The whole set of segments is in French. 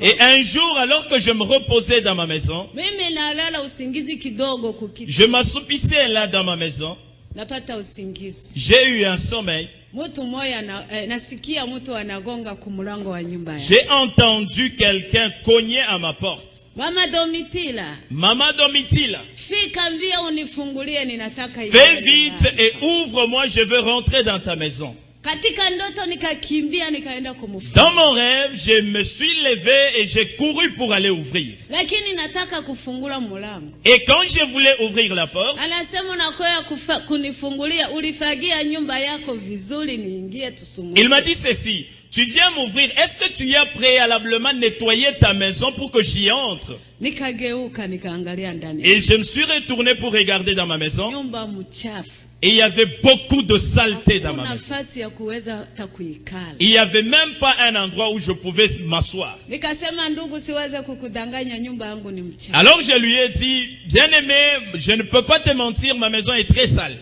Et un jour, alors que je me reposais dans ma maison, je m'assoupissais là dans ma maison, j'ai eu un sommeil, eh, j'ai entendu quelqu'un cogner à ma porte. Mama Domitila, Maman Domitila, fais vite et ouvre-moi, je veux rentrer dans ta maison. Dans mon rêve, je me suis levé et j'ai couru pour aller ouvrir. Et quand je voulais ouvrir la porte, il m'a dit ceci. Tu viens m'ouvrir. Est-ce que tu as préalablement nettoyé ta maison pour que j'y entre? Et je me suis retourné pour regarder dans ma maison. Et il y avait beaucoup de saleté dans ma maison. Il n'y avait même pas un endroit où je pouvais m'asseoir. Alors je lui ai dit, bien aimé, je ne peux pas te mentir, ma maison est très sale.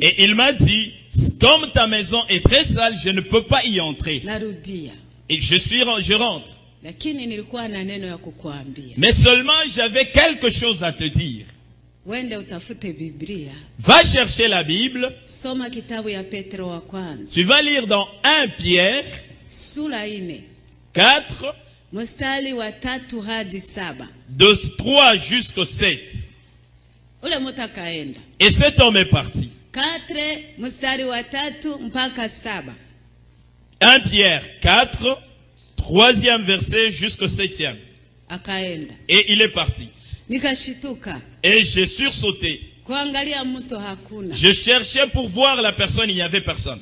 Et il m'a dit, comme ta maison est très sale, je ne peux pas y entrer. Et je suis, je rentre. Mais seulement j'avais quelque chose à te dire. Va chercher la Bible. Tu vas lire dans 1 Pierre sura ine 4, mstari wa tatu hadi saba. de 3 jusqu'au 7. Ule mtu akaenda Et cet homme est parti. katre mstari wa tatu mpaka saba. 1 Pierre 4, troisième verset jusqu'au septième. Akaenda Et il est parti. nikashituka Et j'ai sursauté. Je cherchais pour voir la personne, il n'y avait personne.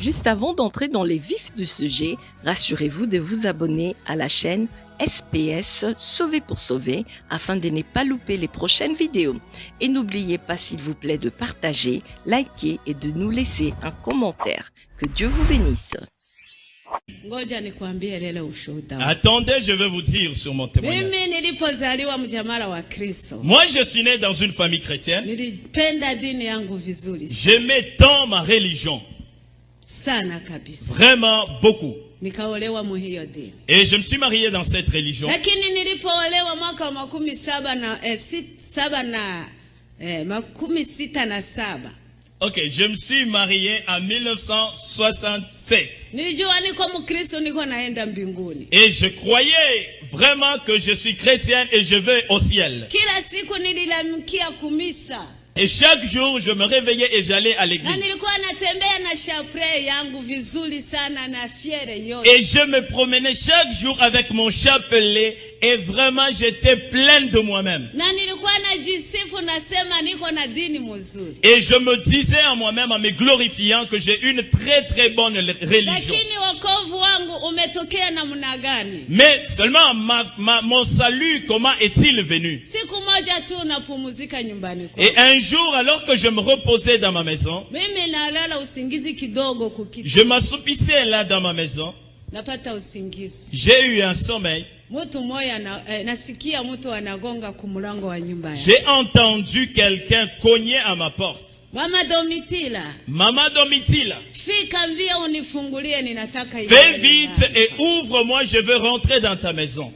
Juste avant d'entrer dans les vifs du sujet, rassurez-vous de vous abonner à la chaîne SPS Sauver pour Sauver afin de ne pas louper les prochaines vidéos. Et n'oubliez pas s'il vous plaît de partager, liker et de nous laisser un commentaire. Que Dieu vous bénisse. Attendez, je vais vous dire sur mon témoignage. Moi, je suis né dans une famille chrétienne. J'aimais tant ma religion. Vraiment beaucoup. Et je me suis marié dans cette religion. Ok, je me suis marié en 1967. nilijua niko Mkristo, niko naenda mbinguni. Et je croyais vraiment que je suis chrétienne et je vais au ciel. Et chaque jour, je me réveillais et j'allais à l'église. Et je me promenais chaque jour avec mon chapelet et vraiment j'étais pleine de moi-même. Et je me disais à moi-même en me glorifiant que j'ai une très très bonne religion. Mais seulement ma- ma- mon salut, comment est-il venu? Et un jour, alors que je me reposais dans ma maison, je m'assoupissais là dans ma maison, j'ai eu un sommeil, Mtu mmoja na, eh, nasikia mtu anagonga kumlango wa nyumba yangu. j'ai entendu quelqu'un cogner à ma porte. Mama Domitila, Maman Domitila, fika mbia unifungulie, ninataka ingie fais vite et ouvre-moi, je veux rentrer dans ta maison.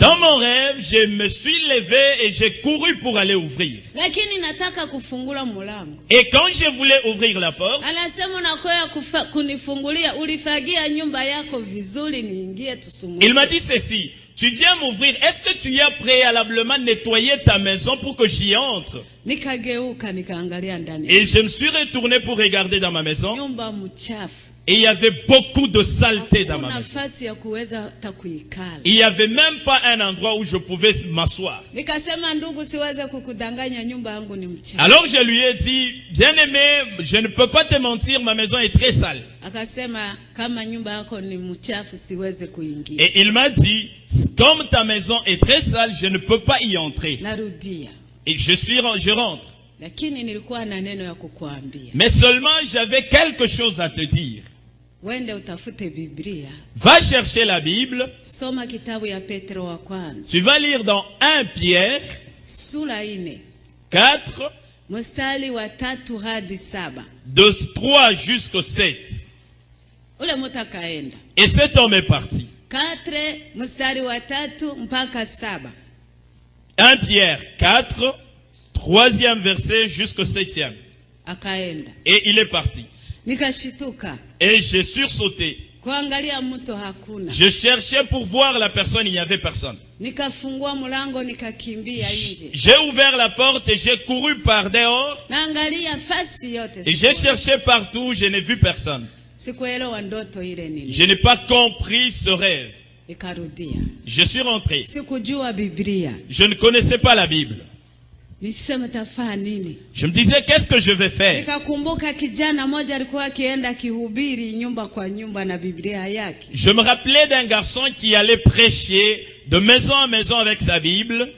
Dans mon rêve, je me suis levé et j'ai couru pour aller ouvrir. Et quand je voulais ouvrir la porte, il m'a dit ceci. Tu viens m'ouvrir. Est-ce que tu as préalablement nettoyé ta maison pour que j'y entre? Et je me suis retourné pour regarder dans ma maison. Et il y avait beaucoup de saleté dans ma maison. Il n'y avait même pas un endroit où je pouvais m'asseoir. Alors je lui ai dit, bien aimé, je ne peux pas te mentir, ma maison est très sale. Et il m'a dit, comme ta maison est très sale, je ne peux pas y entrer. Et je suis, je rentre. Mais seulement j'avais quelque chose à te dire. Va chercher la Bible. Tu vas lire dans 1 Pierre sura ine 4, mstari wa tatu hadi saba. de 3 jusqu'au 7. ule mtu akaenda Et cet homme est parti. katre mstari wa tatu mpaka saba 1 Pierre 4, troisième verset jusqu'au septième. Et il est parti. Nikashituka Et j'ai sursauté. kuangalia mto hakuna Je cherchais pour voir la personne, il n'y avait personne. nikafungua mlango nikakimbia nje J'ai ouvert la porte et j'ai couru par dehors. naangalia fasi yote Et j'ai cherché partout, je n'ai vu personne. sikuelewa ndoto ile nini Je n'ai pas compris ce rêve. Je suis rentré. sikujua biblia Je ne connaissais pas la Bible. Je me disais, qu'est-ce que je vais faire? Je me rappelais d'un garçon qui allait prêcher de maison en maison avec sa Bible.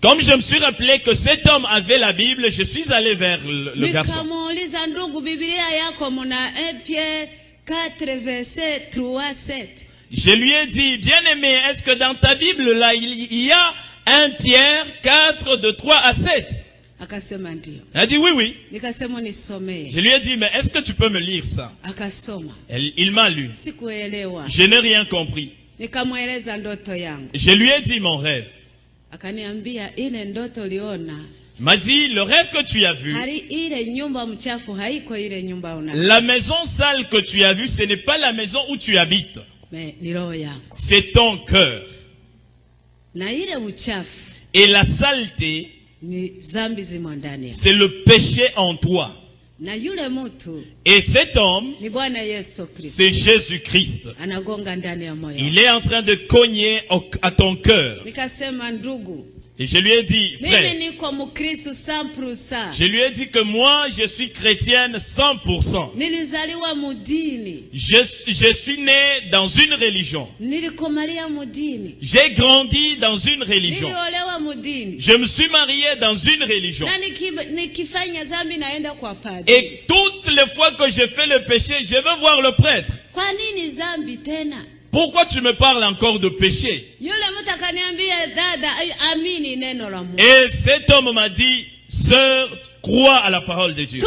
Comme je me suis rappelé que cet homme avait la Bible, je suis allé vers le, le garçon. Nikamuuliza ndugu biblia yako muna 1 Pierre 4 verset 3 7 Je lui ai dit, bien-aimé, est-ce que dans ta Bible, là, il y a 1 Pierre 4 de 3 à 7 akasema ndio Il a dit, oui, oui. Je lui ai dit, mais est-ce que tu peux me lire ça? Elle- Il m'a lu. Je n'ai rien compris. Je lui ai dit mon rêve. m'a dit, le rêve que tu as vu, la maison sale que tu as vue, ce n'est pas la maison où tu habites. C'est ton cœur. Et la saleté, c'est le péché en toi. Et cet homme, c'est Jésus-Christ. Il est en train de cogner à ton cœur. Et je lui ai dit, frère, niko mkristo 100% je lui ai dit que moi, je suis chrétienne 100%. nilizaliwa mudini Je, je suis né dans une religion. J'ai grandi dans une religion. Je me suis marié dans une religion. Et toutes les fois que je fais le péché, je veux voir le prêtre. Pourquoi tu me parles encore de péché Et cet homme m'a dit, sœur, crois à la parole de Dieu.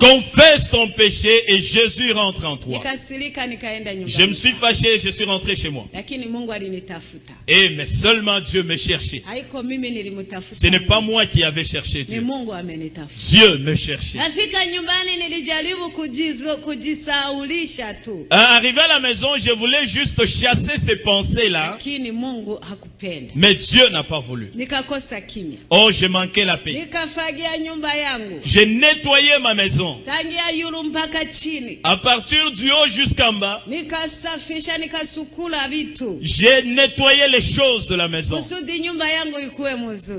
Confesse ton péché et Jésus rentre en toi. Je me suis fâché, je suis rentré chez moi. Et mais seulement Dieu me cherchait. Ce n'est pas moi qui avais cherché Dieu. Dieu me cherchait. Euh, Arrivé à la maison, je voulais juste chasser ces pensées-là, mais Dieu n'a pas voulu. nikakosa kimya Oh, j'ai la paix. nettoyé ma maison. À partir du haut jusqu'en bas, j'ai nettoyé les choses de la maison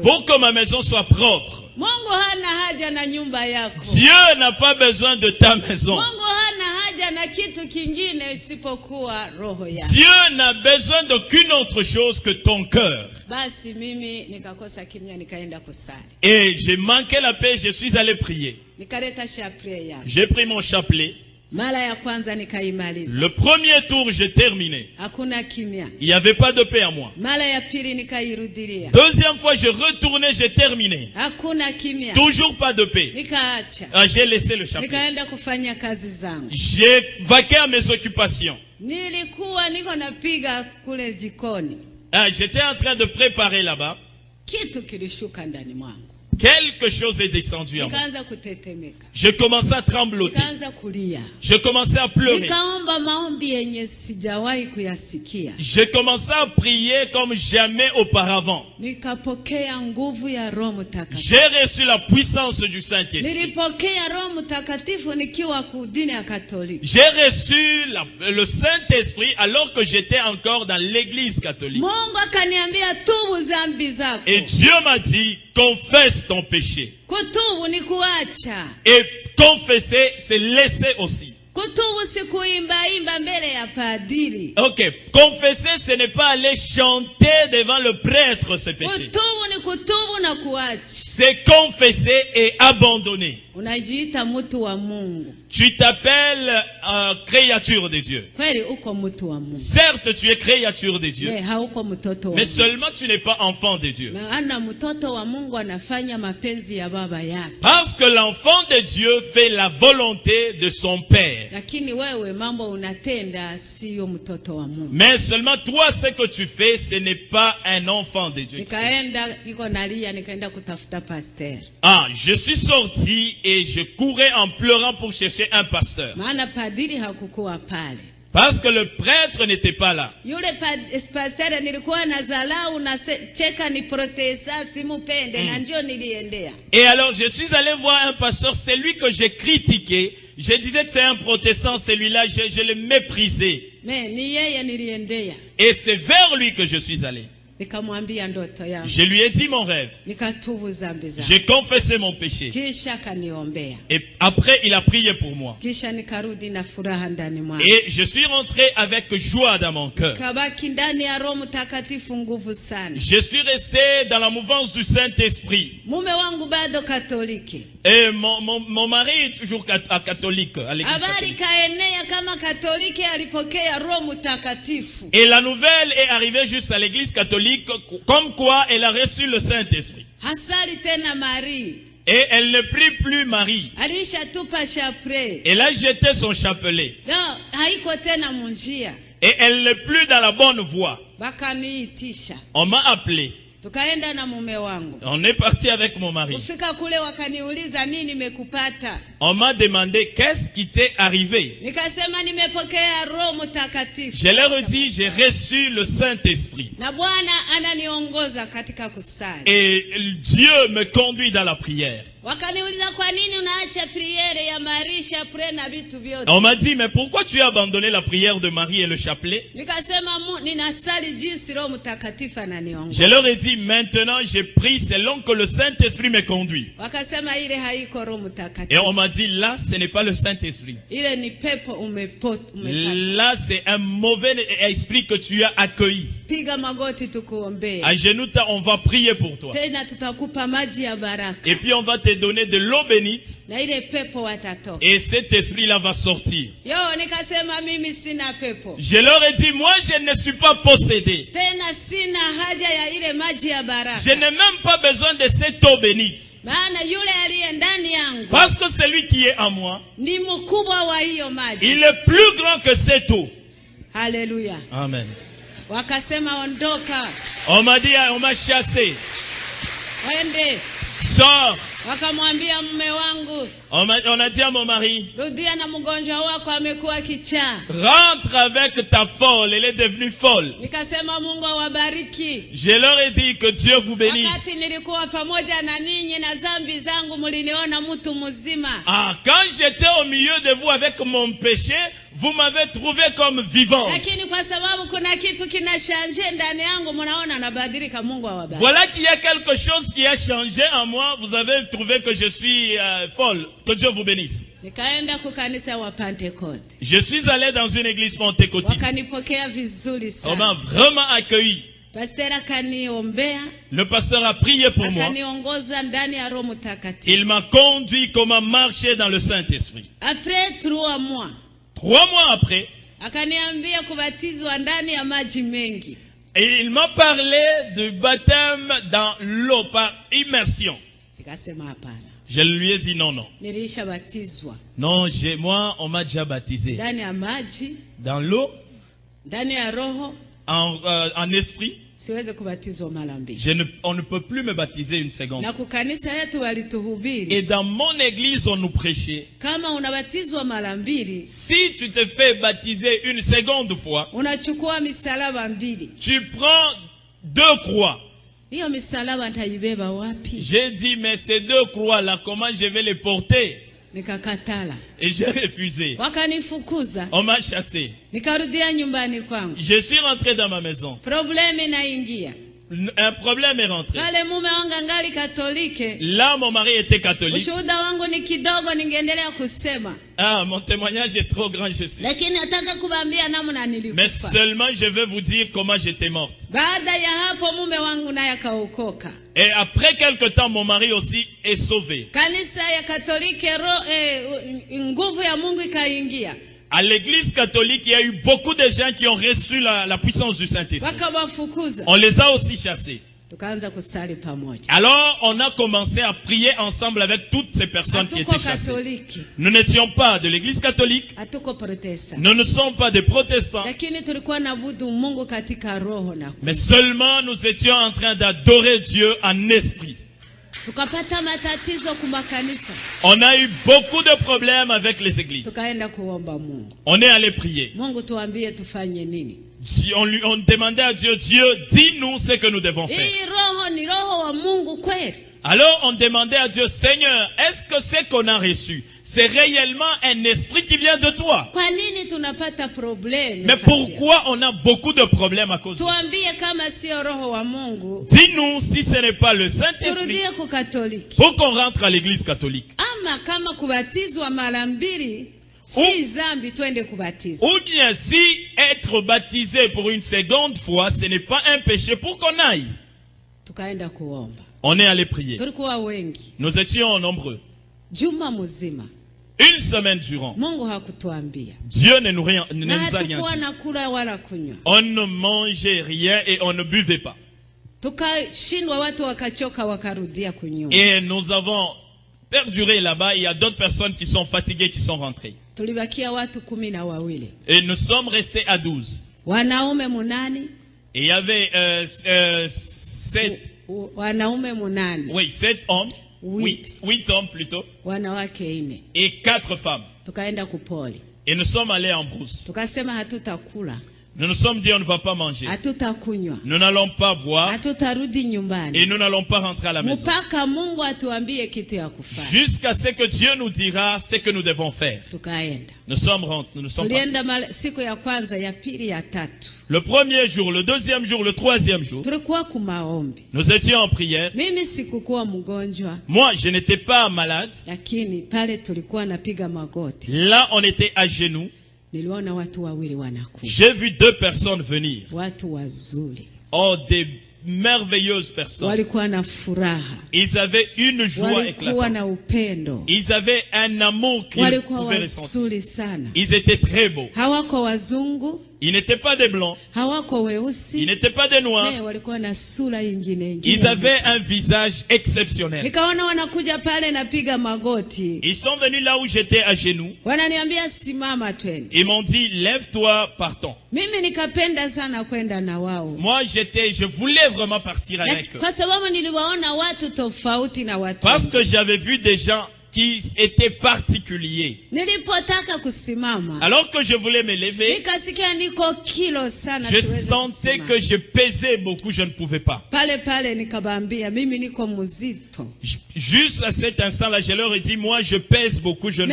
pour que ma maison soit propre. Mungu hana haja na nyumba yako Dieu n'a pas besoin de ta maison. mungu hana haja na kitu kingine isipokuwa roho yako Dieu n'a besoin d'aucune autre chose que ton cœur. basi mimi nikakosa kimya nikaenda kusali Et j'ai manqué la paix, je suis allé prier. nikaleta shapre yangu J'ai pris mon chapelet. Le premier tour, j'ai terminé. Il n'y avait pas de paix à moi. Deuxième fois, je retournais, j'ai terminé. Toujours pas de paix. Ah, j'ai laissé le zangu J'ai vaqué à mes occupations. Ah, J'étais en train de préparer là-bas. Quelque chose est descendu en moi. Je commençais à trembloter. Je commençais à pleurer. J'ai commencé à prier comme jamais auparavant. J'ai reçu la puissance du Saint-Esprit. J'ai reçu la- le Saint-Esprit alors que j'étais encore dans l'église catholique. Et Dieu m'a dit, confesse ton péché. kutubu ni kuacha Et confesser, c'est laisser aussi. kutubu si kuimbaimba mbele ya padiri Ok, confesser, ce n'est pas aller chanter devant le prêtre ce péché. kutubu ni kutubu na kuachi C'est confesser et abandonner. unajiita mtu wa mungu Tu t'appelles euh, créature de Dieu. Certes, tu es créature de Dieu, mais seulement tu n'es pas enfant de Dieu. Parce que l'enfant de Dieu fait la volonté de son Père. Mais seulement toi, ce que tu fais, ce n'est pas un enfant de Dieu. Ah, je suis sorti et je courais en pleurant pour chercher un pasteur. maana padiri hakukuwa pale Parce que le prêtre n'était pas là. yule pasteur nilikuwa na ndio niliendea Et alors, je suis allé voir un pasteur, c'est lui que j'ai critiqué. Je disais que c'est un protestant, celui-là, je, ni yeye niliendea Et c'est vers lui que je suis allé. Je lui ai dit mon rêve. J'ai confessé mon péché. Et après, il a prié pour moi. Et je suis rentré avec joie dans mon cœur. Je suis resté dans la mouvance du Saint-Esprit. Et mon, mon, mon mari est toujours à catholique, à Et la nouvelle est arrivée juste à l'église catholique, comme quoi elle a reçu le Saint-Esprit. Et elle ne prie plus Marie. Elle a jeté son chapelet. Et elle n'est plus dans la bonne voie. On m'a appelé. Tukaenda na mume wangu On est parti avec mon mari. kufika kule wakaniuliza nini nimekupata? On m'a demandé qu'est-ce qui t'est arrivé? nikasema nimepokea roho mtakatifu Je leur ai dit, j'ai reçu le Saint-Esprit. na bwana ananiongoza katika kusali Et Dieu me conduit dans la prière. wakaniuliza kwa nini unaacha priere ya marisha pre na vitu vyote? On m'a dit, mais pourquoi tu as abandonné la prière de Marie et le chapelet? Nikasema ninasali jinsi roho mtakatifu Je ananiongoza leur ai dit, maintenant j'ai pris selon que le Saint-Esprit me conduit. Et on m'a dit, là, ce n'est pas le Saint-Esprit. Là, c'est un mauvais esprit que tu as accueilli. À genoux, on va prier pour toi. Et puis on va te donner de l'eau bénite. Et cet esprit-là va sortir. Je leur ai dit, moi, je ne suis pas possédé. Je n'ai même pas besoin de cette eau bénite. Parce que celui qui est en moi, il est plus grand que cette eau. haleluya Amen. Wakasema ondoka On m'a dit, on m'a chassé. wende Sors. wakamwambia mume wangu On, a dit à mon mari, rudia na mgonjwa wako amekuwa kichaa rentre avec ta folle. Elle est devenue folle. nikasema mungu awabariki Je leur ai dit que Dieu vous bénisse. wakati nilikuwa pamoja na ninyi na zambi zangu mliniona mtu mzima Ah, quand j'étais au milieu de vous avec mon péché, vous m'avez trouvé comme vivant. Voilà qu'il y a quelque chose qui a changé en moi. Vous avez trouvé que je suis euh, folle. Que Dieu vous bénisse. Je suis allé dans une église pentecôtiste. On m'a vraiment accueilli. Le pasteur a prié pour moi. Il m'a conduit comment marcher dans le Saint-Esprit. après trois mois Trois mois après, akaniambia kubatizwa ndani ya maji mengi. et il m'a parlé du baptême dans l'eau par immersion. Je lui ai dit non, non. Non, moi, on m'a déjà baptisé. Dans l'eau, en, euh, en esprit, je ne, on ne peut plus me baptiser une seconde. Et dans mon église, on nous prêchait. Si tu te fais baptiser une seconde fois, tu prends deux croix. J'ai dit, mais ces deux croix-là, comment je vais les porter? Et j'ai refusé. On m'a chassé. Je suis rentré dans ma maison. Un problème est rentré. Là, mon mari était catholique. Ah, mon témoignage est trop grand, je sais. Mais seulement je vais vous dire comment j'étais morte. Et après quelque temps, mon mari aussi est sauvé. À l'église catholique, il y a eu beaucoup de gens qui ont reçu la, la puissance du Saint-Esprit. On les a aussi chassés. Alors, on a commencé à prier ensemble avec toutes ces personnes qui étaient chassées. Nous n'étions pas de l'église catholique, nous ne sommes pas des protestants, mais seulement nous étions en train d'adorer Dieu en esprit. On a eu beaucoup de problèmes avec les églises. On est allé prier. On, lui, on demandait à Dieu, Dieu, dis-nous ce que nous devons faire. Alors on demandait à Dieu, Seigneur, est-ce que ce qu'on a reçu, c'est réellement un esprit qui vient de toi? Mais pourquoi on a beaucoup de problèmes à cause de ça Dis-nous si ce n'est pas le Saint-Esprit. Pour qu'on rentre à l'église catholique. kubatizwa Ou bien si être baptisé pour une seconde fois, ce n'est pas un péché pour qu'on aille. On est allé prier. Nous étions nombreux. Une semaine durant. Dieu ne nous, rien, ne nous a rien dit. On ne mangeait rien et on ne buvait pas. Et nous avons perduré là-bas. Il y a d'autres personnes qui sont fatiguées qui sont rentrées. Et nous sommes restés à 12. wanaume munani Et il y avait euh, euh, sept, wanaume munane oui, sept hommes, Huit. huit, hommes plutôt, wanawake ine et quatre femmes. tukaenda kupoli Et nous sommes allés en brousse. tukasema hatutakula Nous nous sommes dit on ne va pas manger. Nous n'allons pas boire et nous n'allons pas rentrer à la maison. Jusqu'à ce que Dieu nous dira ce que nous devons faire. Nous sommes rentrés, nous sommes Le premier jour, le deuxième jour, le troisième jour, nous étions en prière. Moi, je n'étais pas malade. Là, on était à genoux. J'ai vu deux personnes venir. Oh, des merveilleuses personnes. Ils avaient une joie éclatante. Ils avaient un amour walikuwa pouvaient ressentir. Ils étaient très beaux. Ils n'étaient pas des blancs. Ils n'étaient pas des noirs. Ils avaient un visage exceptionnel. Ils sont venus là où j'étais à genoux. Ils m'ont dit, lève-toi, partons. Moi, j'étais, je voulais vraiment partir avec eux. Parce que j'avais vu des gens qui nilipotaka kusimama Alors que je voulais me lever, je sentais que je pesais beaucoup, je ne pouvais pas. Juste à cet instant-là, je leur ai dit, moi, je pèse beaucoup, je ne...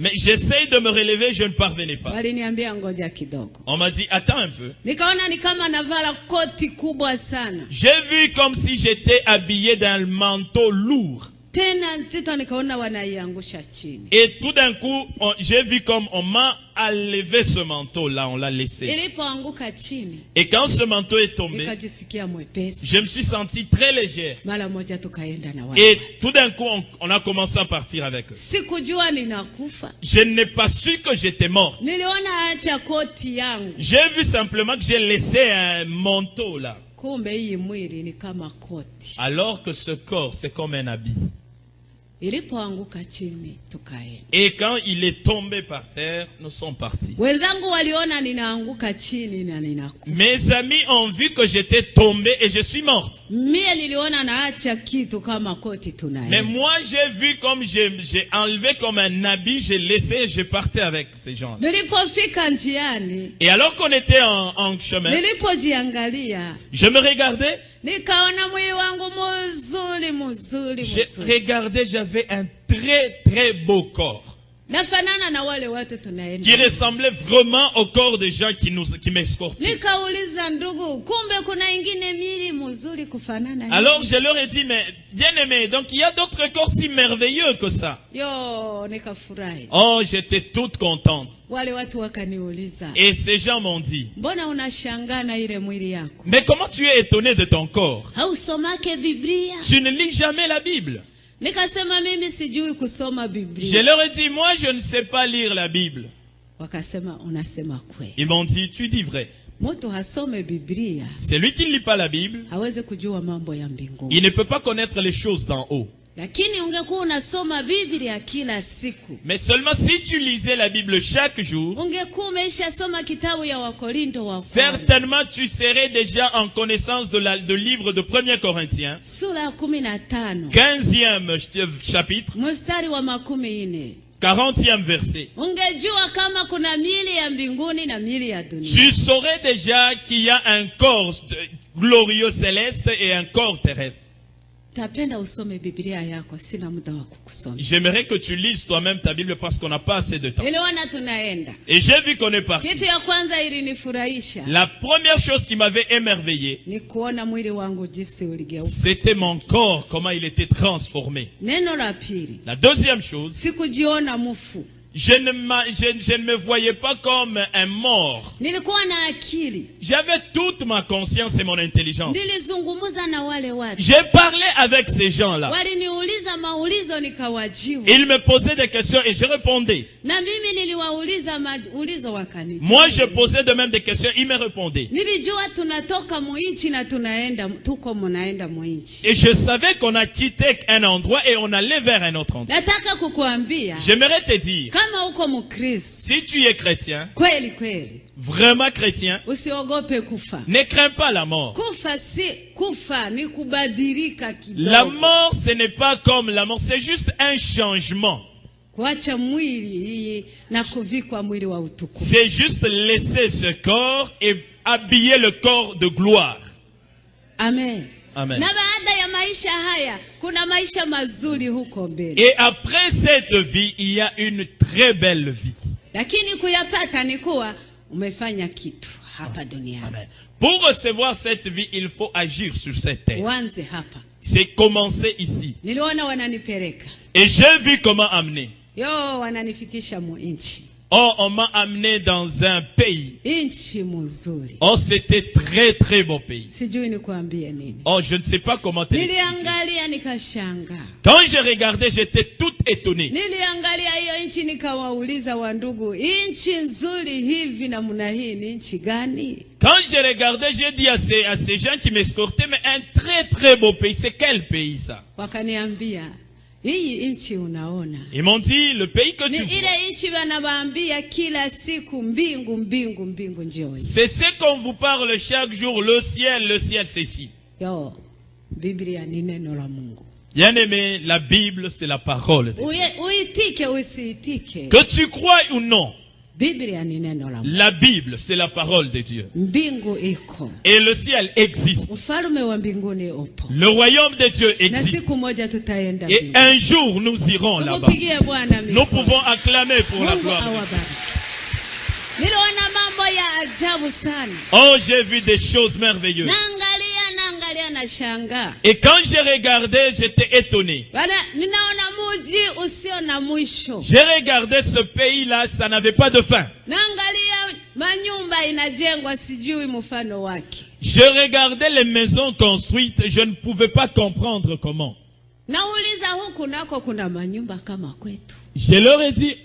Mais j'essaye de me relever, je ne parvenais pas. On m'a dit, attends un peu. J'ai vu comme si j'étais habillé d'un manteau lourd. Et tout d'un coup, j'ai vu comme on m'a enlevé ce manteau-là, on l'a laissé. Et quand ce manteau est tombé, je me suis senti très légère. Et tout d'un coup, on, on a commencé à partir avec eux. Je n'ai pas su que j'étais mort. niliona acha koti yangu J'ai vu simplement que j'ai laissé un manteau là. Alors que ce corps, c'est comme un habit. Et quand il est tombé par terre, nous sommes partis. Mes amis ont vu que j'étais tombé et je suis morte. Mais moi, j'ai vu comme j'ai enlevé comme un habit, j'ai laissé et je partais avec ces gens. Et alors qu'on était en, en chemin, je me regardais, nikaona mwili wangu muzuri muzuri j'ai regardé, j'avais un très très beau corps. Qui ressemblait vraiment au corps des gens qui nous qui m'escortaient. nikauliza ndugu kumbe kuna ingine mili mzuri kufanana hivi?" Alors je leur ai dit, mais bien aimé, donc il y a d'autres corps si merveilleux que ça. Oh, j'étais toute contente. Et ces gens m'ont dit, mais comment tu es étonné de ton corps? Tu ne lis jamais la Bible. Je leur ai dit, moi je ne sais pas lire la Bible. Ils m'ont dit, tu dis vrai. Celui qui ne lit pas la Bible, il ne peut pas connaître les choses d'en haut. Mais seulement si tu lisais la Bible chaque jour, certainement tu serais déjà en connaissance de la, de livre de 1er Corinthiens, sura ya kumi na tano 15e ch- chapitre, mstari wa makumi nne. 40e verset. Tu saurais déjà qu'il y a un corps glorieux céleste et un corps terrestre. J'aimerais que tu lises toi-même ta Bible parce qu'on n'a pas assez de temps. Et j'ai vu qu'on est parti. La première chose qui m'avait émerveillé, c'était mon corps, comment il était transformé. la deuxième chose, je ne, m'a- je- je ne me voyais pas comme un mort. J'avais toute ma conscience et mon intelligence. J'ai parlé avec ces gens-là. Ils me posaient des questions et je répondais. Moi, je posais de même des questions, ils me répondaient. Et je savais qu'on a quitté un endroit et on allait vers un autre endroit. J'aimerais te dire, kama uko mukristo si tu es chrétien, kweli kweli vraiment chrétien, usiogope kufa ne crains pas la mort. kufa si kufa ni kubadilika La mort, ce n'est pas comme la mort, c'est juste un changement. C'est juste laisser ce corps et habiller le corps de gloire. amen Amen. Na baada ya maisha haya kuna maisha mazuri huko mbele Et après cette vie, il y a une très belle vie. lakini kuyapata ni kuwa umefanya kitu hapa duniani Amen. Pour recevoir cette vie, il faut agir sur cette terre. uanze hapa C'est commencer ici. niliona wananipeleka Et j'ai vu comment amener. yo wananifikisha mu nchi Oh, on m'a amené dans un pays. Oh, c'était très très beau pays. Oh, je ne sais pas comment te Quand je regardais, j'étais tout étonné. Quand je regardais, j'ai dit à ces, à ces gens qui m'escortaient, mais un très très beau pays, c'est quel pays ça? Ils m'ont dit, le pays que tu vois, c'est ce qu'on vous parle chaque jour, le ciel, le ciel, c'est mungu Bien aimé, la Bible, c'est la parole de Dieu. Que tu crois ou non, la Bible, c'est la parole de Dieu. Et le ciel existe. Le royaume de Dieu existe. Et un jour, nous irons là-bas. Nous pouvons acclamer pour la gloire. Oh, j'ai vu des choses merveilleuses. Et quand j'ai regardé, j'étais étonné. J'ai regardé ce pays-là, ça n'avait pas de fin. Je regardais les maisons construites, je ne pouvais pas comprendre comment. Je leur ai dit,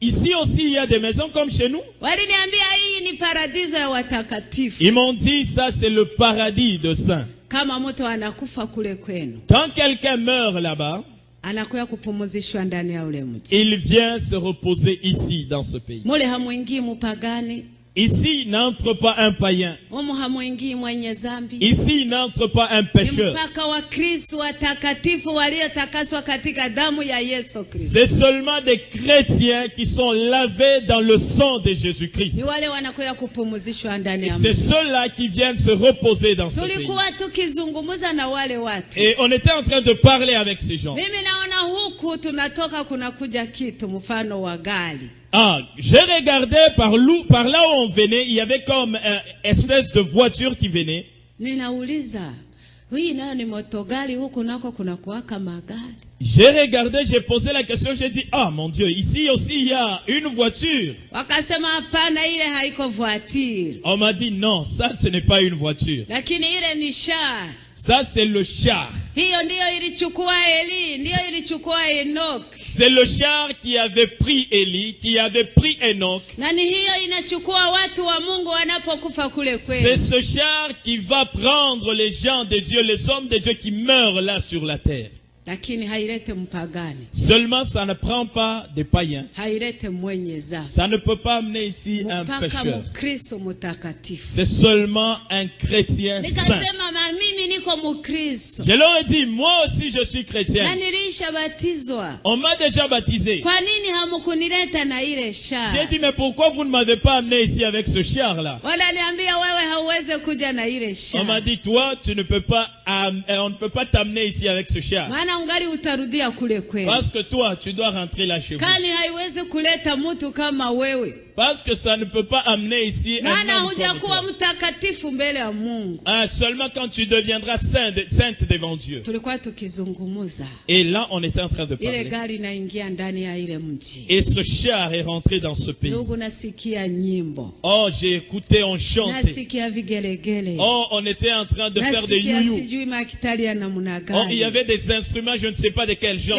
ici aussi il y a des maisons comme chez nous. Ils m'ont dit, ça c'est le paradis de saints. Quand quelqu'un meurt là-bas, il vient se reposer ici, dans ce pays. Ici n'entre pas un païen. Ici n'entre pas un pécheur. C'est seulement des chrétiens qui sont lavés dans le sang de Jésus-Christ. c'est ceux-là qui viennent se reposer dans ce pays. Et on était en train de parler avec ces gens. Ah, j'ai regardé par, là où on venait, il y avait comme une espèce de voiture qui venait. J'ai regardé, j'ai posé la question, j'ai dit, ah mon Dieu, ici aussi il y a une voiture. On m'a dit, non, ça ce n'est pas une voiture. Ça c'est le char. C'est le char qui avait pris Élie, qui avait pris Enoch. C'est ce char qui va prendre les gens de Dieu, les hommes de Dieu qui meurent là sur la terre. Seulement, ça ne prend pas des païens. Ça ne peut pas amener ici un pécheur. C'est seulement un chrétien saint. Je leur ai dit, moi aussi je suis chrétien. On m'a déjà baptisé. J'ai dit, mais pourquoi vous ne m'avez pas amené ici avec ce char-là On m'a dit, toi, tu ne peux pas, on ne peut pas t'amener ici avec ce char. Parce que toi, tu dois rentrer là chez vous. Parce que ça ne peut pas amener ici un homme Ah, seulement quand tu deviendras saint de- sainte devant Dieu. Et là, on était en train de parler. Et ce char est rentré dans ce pays. Oh, j'ai écouté, on chantait. Oh, on était en train de faire des youyou. Oh, il y avait des instruments, je ne sais pas de quel genre.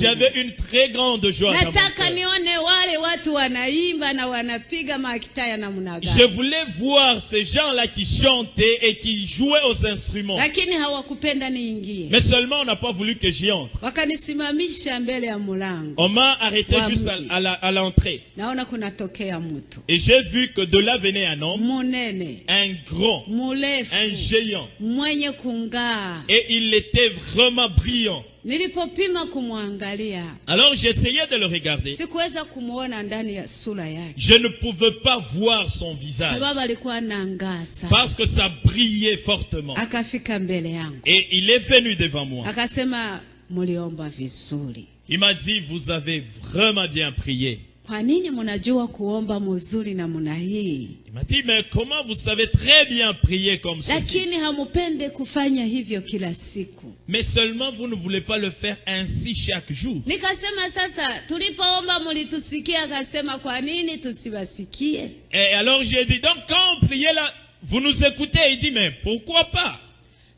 J'avais une très grande joie. dans mon nataka cœur. Nione wale watu wanaimba na wanapiga makita ya namna Je voulais voir ces gens-là qui chantaient et qui jouaient aux instruments. lakini hawakupenda niingie Mais seulement on n'a pas voulu que j'y entre. wakanisimamisha mbele ya mlango On m'a arrêté juste à, l'entrée. naona kunatokea mtu Et j'ai vu que de là venait un homme, munene un grand, un géant. mwenye kungaa Et il était vraiment brillant. Alors j'essayais de le regarder. Je ne pouvais pas voir son visage. Parce que ça brillait fortement. Et il est venu devant moi. Il m'a dit, vous avez vraiment bien prié. Kwa nini mnajua kuomba muzuri namna hii? Il m'a dit, mais comment vous savez très bien prier comme ceci? Lakini hamupende kufanya hivyo kila siku. Mais seulement vous ne voulez pas le faire ainsi chaque jour. nikasema sasa tulipoomba mulitusikia akasema kwa nini tusiwasikie? Et alors j'ai dit, donc quand on priait là, vous nous écoutez? Il dit, mais pourquoi pas?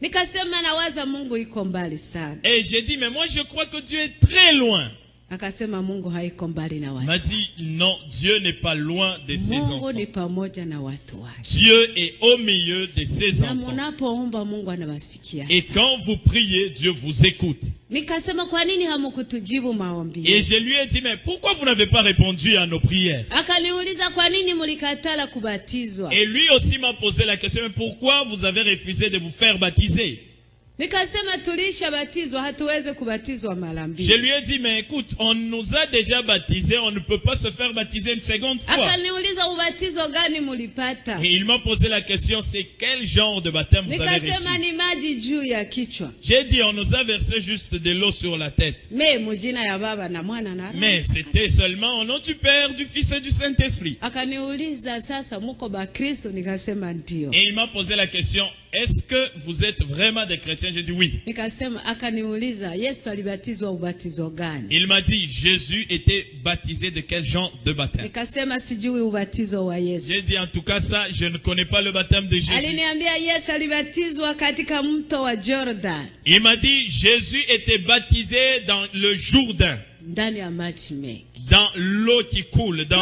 Nikasema nawaza mungu iko mbali sana. Et j'ai dit, mais moi je crois que Dieu est très loin. Akasema mungu haiko mbali na watu. Non, Dieu n'est pas loin de ses mungu enfants. ni pamoja na watu wake. Dieu est au milieu de ses na enfants. munapoomba mungu anawasikia Et quand vous priez, Dieu vous écoute. nikasema kwa nini hamukutujibu maombi Et je lui ai dit, mais pourquoi vous n'avez pas répondu à nos prières? Akaniuliza kwa nini mulikatala kubatizwa? Et lui aussi m'a posé la question, mais pourquoi vous avez refusé de vous faire baptiser? Nikasema tulishabatizwa hatuwezi kubatizwa mara Je lui ai dit, mais écoute, on nous a déjà baptisés, on ne peut pas se faire baptiser une seconde fois. akaniuliza ubatizo gani mulipata? Et il m'a posé la question, c'est quel genre de baptême vous avez nikasema reçu? ni maji juu ya kichwa. J'ai dit, on nous a versé juste de l'eau sur la tête. me mujina ya baba na mwana na Roho. Mais c'était seulement au nom du Père, du Fils et du Saint-Esprit. akaniuliza sasa muko bakristo nikasema ndio. Et il m'a posé la question, est-ce que vous êtes vraiment des chrétiens? J'ai dit oui. Il m'a dit, Jésus était baptisé de quel genre de baptême? J'ai dit, en tout cas ça, je ne connais pas le baptême de Jésus. Il m'a dit, Jésus était baptisé dans le Jourdain, dans l'eau qui coule. Dans...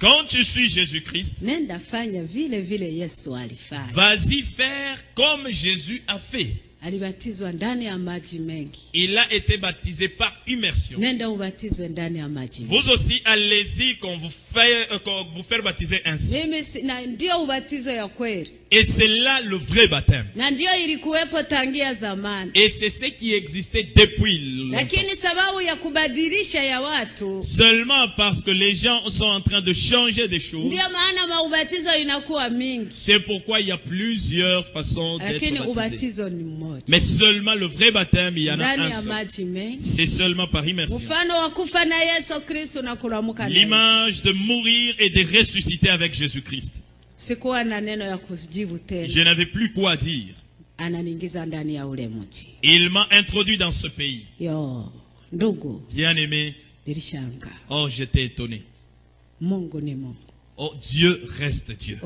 Quand tu suis Jésus-Christ, vas-y faire comme Jésus a fait. Alibatizwa ndani ya maji mengi Il a été baptisé par immersion. nenda ubatizwe ndani ya maji mengi Vous aussi, allez-y qu'on vous fait, euh, qu'on vous faire baptiser ainsi. mimi si- na ndio ubatizo ya kweli Et c'est là le vrai baptême. na ndio ilikuwepo tangia zamani Et c'est ce qui existait depuis longtemps. lakini sababu ya kubadilisha ya watu Seulement parce que les gens sont en train de changer des choses. ndio maana maubatizo inakuwa mingi C'est pourquoi il y a plusieurs façons d'être lakini baptisés. ubatizo ni mmoja moja Mais seulement le vrai baptême, il y en a un seul. C'est seulement par immersion. L'image de mourir et de ressusciter avec Jésus-Christ. Je n'avais plus quoi dire. Il m'a introduit dans ce pays. Bien-aimé, oh, j'étais étonné. Oh, Dieu reste Dieu.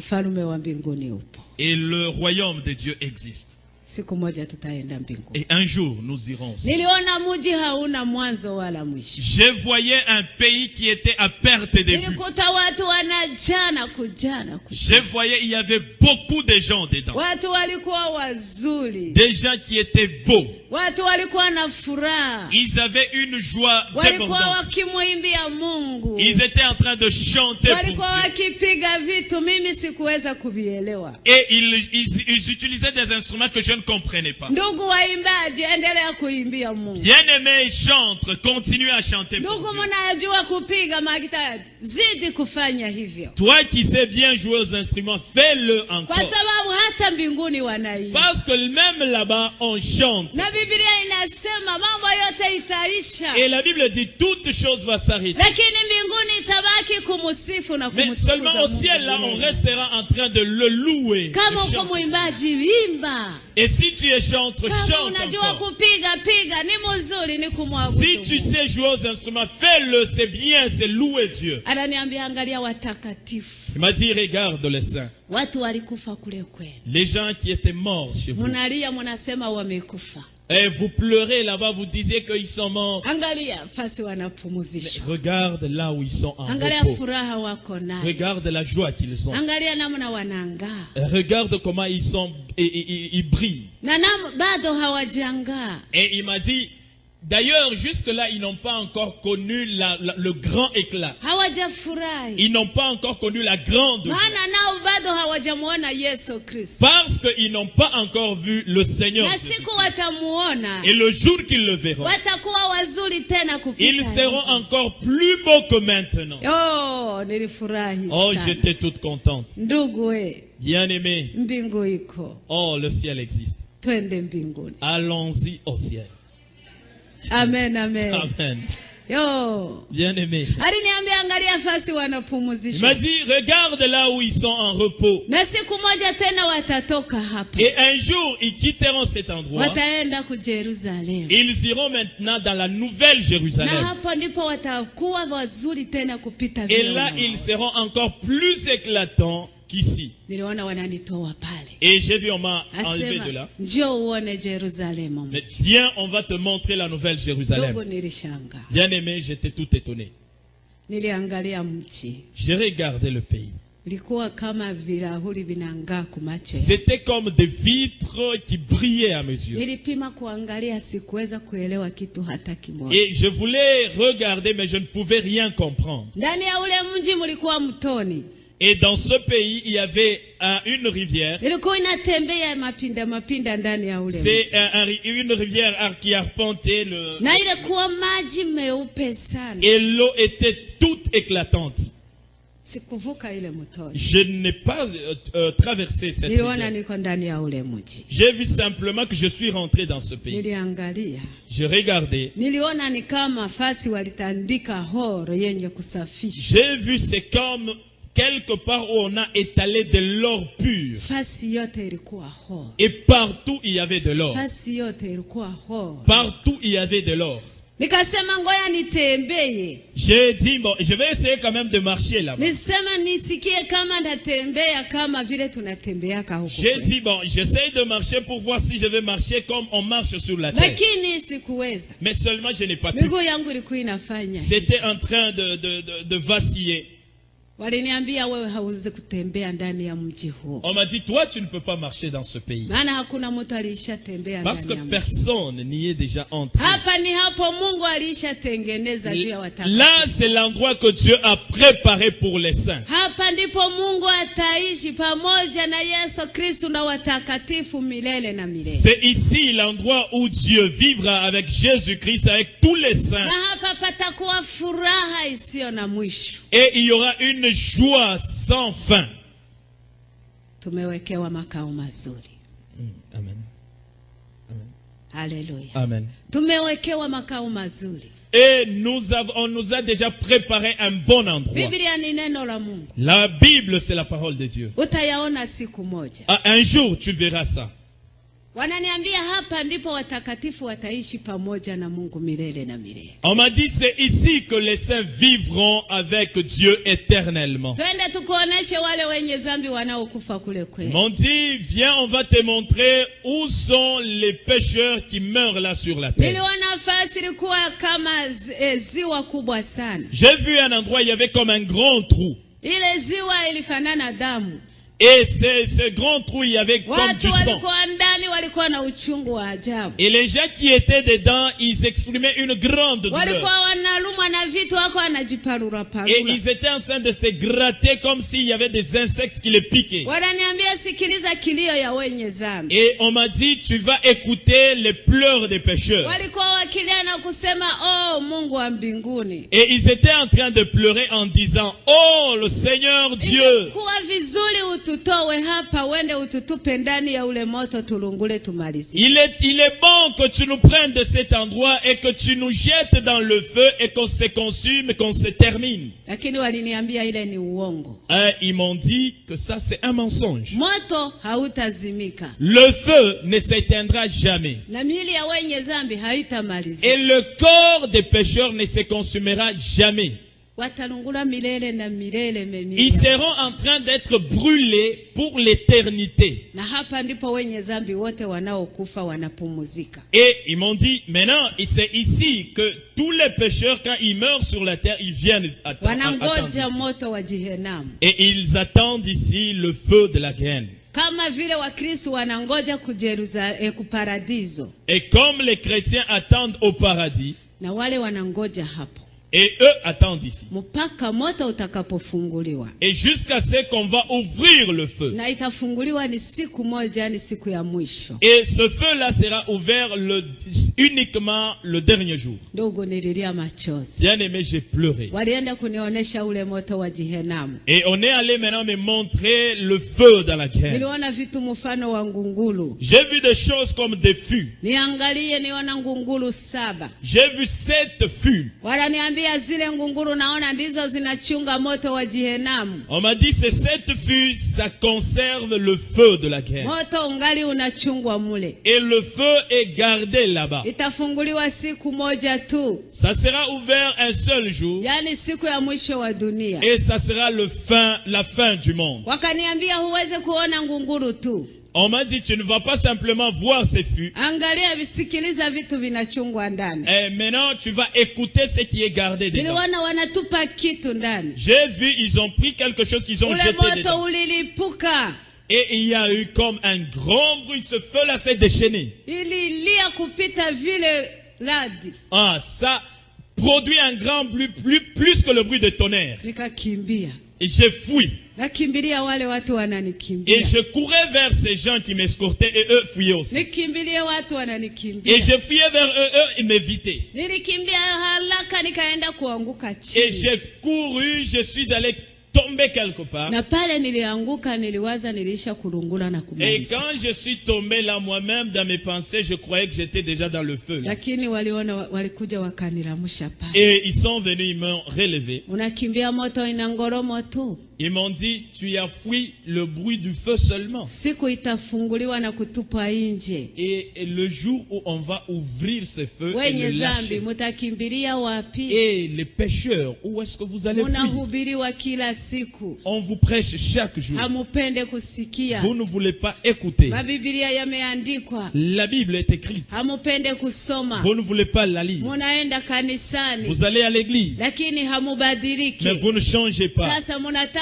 Et le royaume de Dieu existe. Et un jour, nous irons. Je voyais un pays qui était à perte de vue. Je voyais, il y avait beaucoup de gens dedans. Des gens qui étaient beaux. Watu walikuwa na furaha. Ils avaient une joie walikuwa wakimwimbia mungu. Ils étaient en train de chanter pour walikuwa wakipiga vitu mimi sikuweza kuvielewa. Et ils, ils- ils utilisaient des instruments que je ne comprenais pas. ndugu waimbaji endelea kuimbia mungu. Bien-aimés chantres, continuez à chanter pour ndugu mnajua kupiga magitari zidi kufanya hivyo. Toi qui sais bien jouer aux instruments, fais-le kwa encore. sababu hata mbinguni wanaimba. Parce que même là-bas, on chante. na biblia inasema mambo yote itaisha Et la Bible dit, toute chose va s'arrêter. lakini mbinguni itabaki kumusifu na Mais seulement au ciel, là, on restera en train de le louer. de kama uko chanter. mwimbaji imba Et si tu es chantre, kama chante unajua encore. kupiga piga ni mzuri ni Si tu sais jouer aux instruments, fais-le, c'est bien, c'est louer Dieu. ananiambia angalia watakatifu Il m'a dit, regarde les saints, watu walikufa kule kwenu les gens qui étaient morts chez vous. munalia munasema wamekufa Et vous pleurez là-bas, vous disiez qu'ils sont morts. Regarde là où ils sont en repos. Regarde la joie qu'ils ont. wanangaa Regarde comment ils sont, et, et- et- ils brillent. Et il m'a dit, d'ailleurs, jusque-là, ils n'ont pas encore connu la- la- le grand éclat. Ils n'ont pas encore connu la grande Parce qu'ils n'ont pas encore vu le Seigneur. Et le jour qu'ils le verront, ils seront encore plus beaux que maintenant. oh Oh, j'étais toute contente. iko oh, le ciel existe. Allons-y au ciel. Amen amen. Yo. Fasi Il m'a dit, regarde là où ils sont en repos. Et un jour, ils quitteront cet endroit. Ils iront maintenant dans la nouvelle Jérusalem. Et là, ils seront encore plus éclatants qu'ici. niliona wananitoa pale Et j'ai vu, on m'a enlevé de là. njoo uone Yerusalemu Mais viens, on va te montrer la nouvelle Jérusalem. nilishanga Bien-aimé, j'étais tout étonné. niliangalia J'ai regardé le pays. C'était comme des vitres qui brillaient à mes yeux. Et je voulais regarder, mais je ne pouvais rien comprendre. Et dans ce pays, il y avait un- une rivière. C'est un- une rivière qui arpentait le... Et l'eau était toute éclatante. Je n'ai pas euh, euh, traversé cette rivière. J'ai vu simplement que je suis rentré dans ce pays. Je regardais. J'ai vu, c'est comme quelque part où on a étalé de l'or pur. Et partout, il y avait de l'or. Partout, il y avait de l'or. J'ai dit, bon, je vais essayer quand même de marcher là-bas. J'ai dit, bon, j'essaye de marcher pour voir si je vais marcher comme on marche sur la terre. Mais seulement, je n'ai pas pu. C'était en train de, de, de, de vaciller. Waliniambia wewe hauwezi kutembea ndani ya mji huo On m'a dit, toi, tu ne peux pas marcher dans ce pays. maana hakuna mtu alishatembea Parce que personne n'y est déjà entré. hapa ni hapo mungu alishatengeneza juu ya watakatifu Là, c'est l'endroit que Dieu a préparé pour les saints. hapa ndipo mungu ataishi pamoja na yesu kristu na watakatifu milele na milele C'est ici l'endroit où Dieu vivra avec Jésus-Christ, avec tous les saints. na hapa patakuwa furaha isiyo na mwisho Et il y aura une joie sans fin. tumewekewa makao mazuri Amen. Amen. haleluya Amen. tumewekewa makao mazuri Et nous avons, on nous a déjà préparé un bon endroit. la Bible, c'est la parole de Dieu. Ah, Un jour, tu verras ça. Wananiambia hapa ndipo watakatifu wataishi pamoja na mungu milele na milele On m'a dit, c'est ici que les saints vivront avec Dieu éternellement. twende tukuoneshe wale wenye zambi wanaokufa kule kweli m'ont dit, viens, on va te montrer où sont les pécheurs qui meurent là sur la terre. niliona nafasi ilikuwa kama eh, ziwa kubwa sana J'ai vu un endroit, il y avait comme un grand trou. ile ziwa ilifanana damu Et ce grand trou, il y avait comme du sang. Et les gens qui étaient dedans, ils exprimaient une grande douleur. Et ils étaient en train de se gratter comme s'il y avait des insectes qui les piquaient. Et on m'a dit, tu vas écouter les pleurs des pécheurs. Oh Et ils étaient en train de pleurer en disant, Oh le Seigneur Dieu, il est, il est bon que tu nous prennes de cet endroit et que tu nous jettes dans le feu et qu'on se consume, qu'on se termine. Hein, ils m'ont dit que ça c'est un mensonge. Le feu ne s'éteindra jamais. Et le corps des pécheurs ne se consumera jamais. Ils seront en train d'être brûlés pour l'éternité. Et ils m'ont dit, maintenant, c'est ici que tous les pécheurs, quand ils meurent sur la terre, ils viennent attendre. Et ils attendent ici le feu de la graine. Kama vile wakristo wanangoja kujeruza eh, kuparadiso Et comme les chrétiens attendent au paradis, na wale wanangoja hapo et eux attendent ici. Et jusqu'à ce qu'on va ouvrir le feu. Et ce feu-là sera ouvert le, uniquement le dernier jour. Bien aimé, j'ai pleuré. Et on est allé maintenant me montrer le feu dans la ngungulu J'ai vu des choses comme des fûts. J'ai vu sept fûts. Wananiambia zile ngungulu naona ndizo zinachunga moto wa jihenamu On m'a dit ces sept fûts, ça conserve le feu de la graine. moto ungali unachungwa mule Et le feu est gardé là-bas. itafunguliwa siku moja tu Ça sera ouvert un seul jour. yaani siku ya mwisho wa dunia Et ça sera le fin, la fin du monde. wakaniambia huwezi kuona ngunguru tu On m'a dit, tu ne vas pas simplement voir ces fûts. Et maintenant, tu vas écouter ce qui est gardé dedans. J'ai vu, ils ont pris quelque chose qu'ils ont jeté dedans. Et il y a eu comme un grand bruit. Ce feu-là s'est déchaîné. Ah, ça produit un grand bruit, plus, plus que le bruit de tonnerre. Et j'ai fui. nakimbilia wale watu Et je courais vers ces gens qui m'escortaient et eux fuyaient aussi. watu Et je fuyais vers eux, eux ils m'évitaient. nilikimbia haraka nikaenda kuanguka Et j'ai couru, je suis allé tomber quelque part. na pale nilianguka niliwaza nilisha kulungula na Et quand je suis tombé là moi-même dans mes pensées, je croyais que j'étais déjà dans le feu. là. lakini waliona walikuja wakanilamusha pale Et ils sont venus, ils m'ont relevé. unakimbia moto ina ngoromo tu Ils m'ont dit, tu as fui le bruit du feu seulement. Et, et le jour où on va ouvrir ce feu et le lâcher. Et les pécheurs, où est-ce que vous allez fuir? On vous prêche chaque jour. Vous ne voulez pas écouter. La Bible est écrite. Vous ne voulez pas la lire. Vous allez à l'église. Mais vous ne changez pas.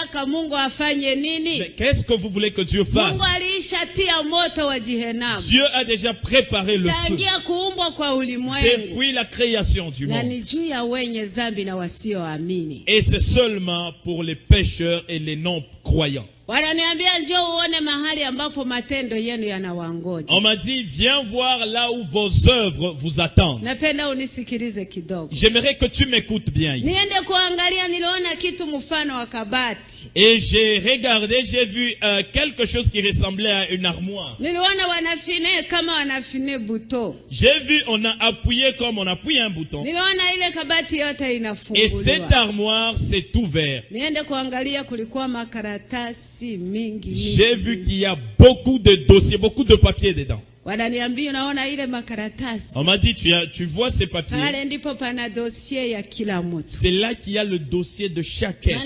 Sasa munataka mungu afanye nini? Mais qu'est-ce que vous voulez que Dieu fasse? Mungu aliishatia moto wa jihenamu Dieu a déjà préparé le feu. Tangia kuumbwa kwa ulimwengu. Depuis la création du na monde. ni juu ya wenye zambi na wasioamini Et c'est seulement pour les pécheurs et les non-croyants. Wananiambia njoo uone mahali ambapo matendo yenu yanawangoja. On m'a dit, viens voir là où vos œuvres vous attendent. Napenda unisikilize kidogo. J'aimerais que tu m'écoutes bien ici. Niende kuangalia, niliona kitu mfano wa kabati. Et j'ai regardé, j'ai vu euh, quelque chose qui ressemblait à une armoire. Niliona wanafine kama wanafine buto. J'ai vu, on a appuyé comme on appuie un bouton. Niliona ile kabati yote Et cette inafunguliwa. armoire s'est ouverte. Niende kuangalia, kulikuwa makaratasi J'ai vu qu'il y a beaucoup de dossiers, beaucoup de papiers dedans. On m'a dit, tu, as, tu vois ces papiers. C'est là qu'il y a le dossier de chacun.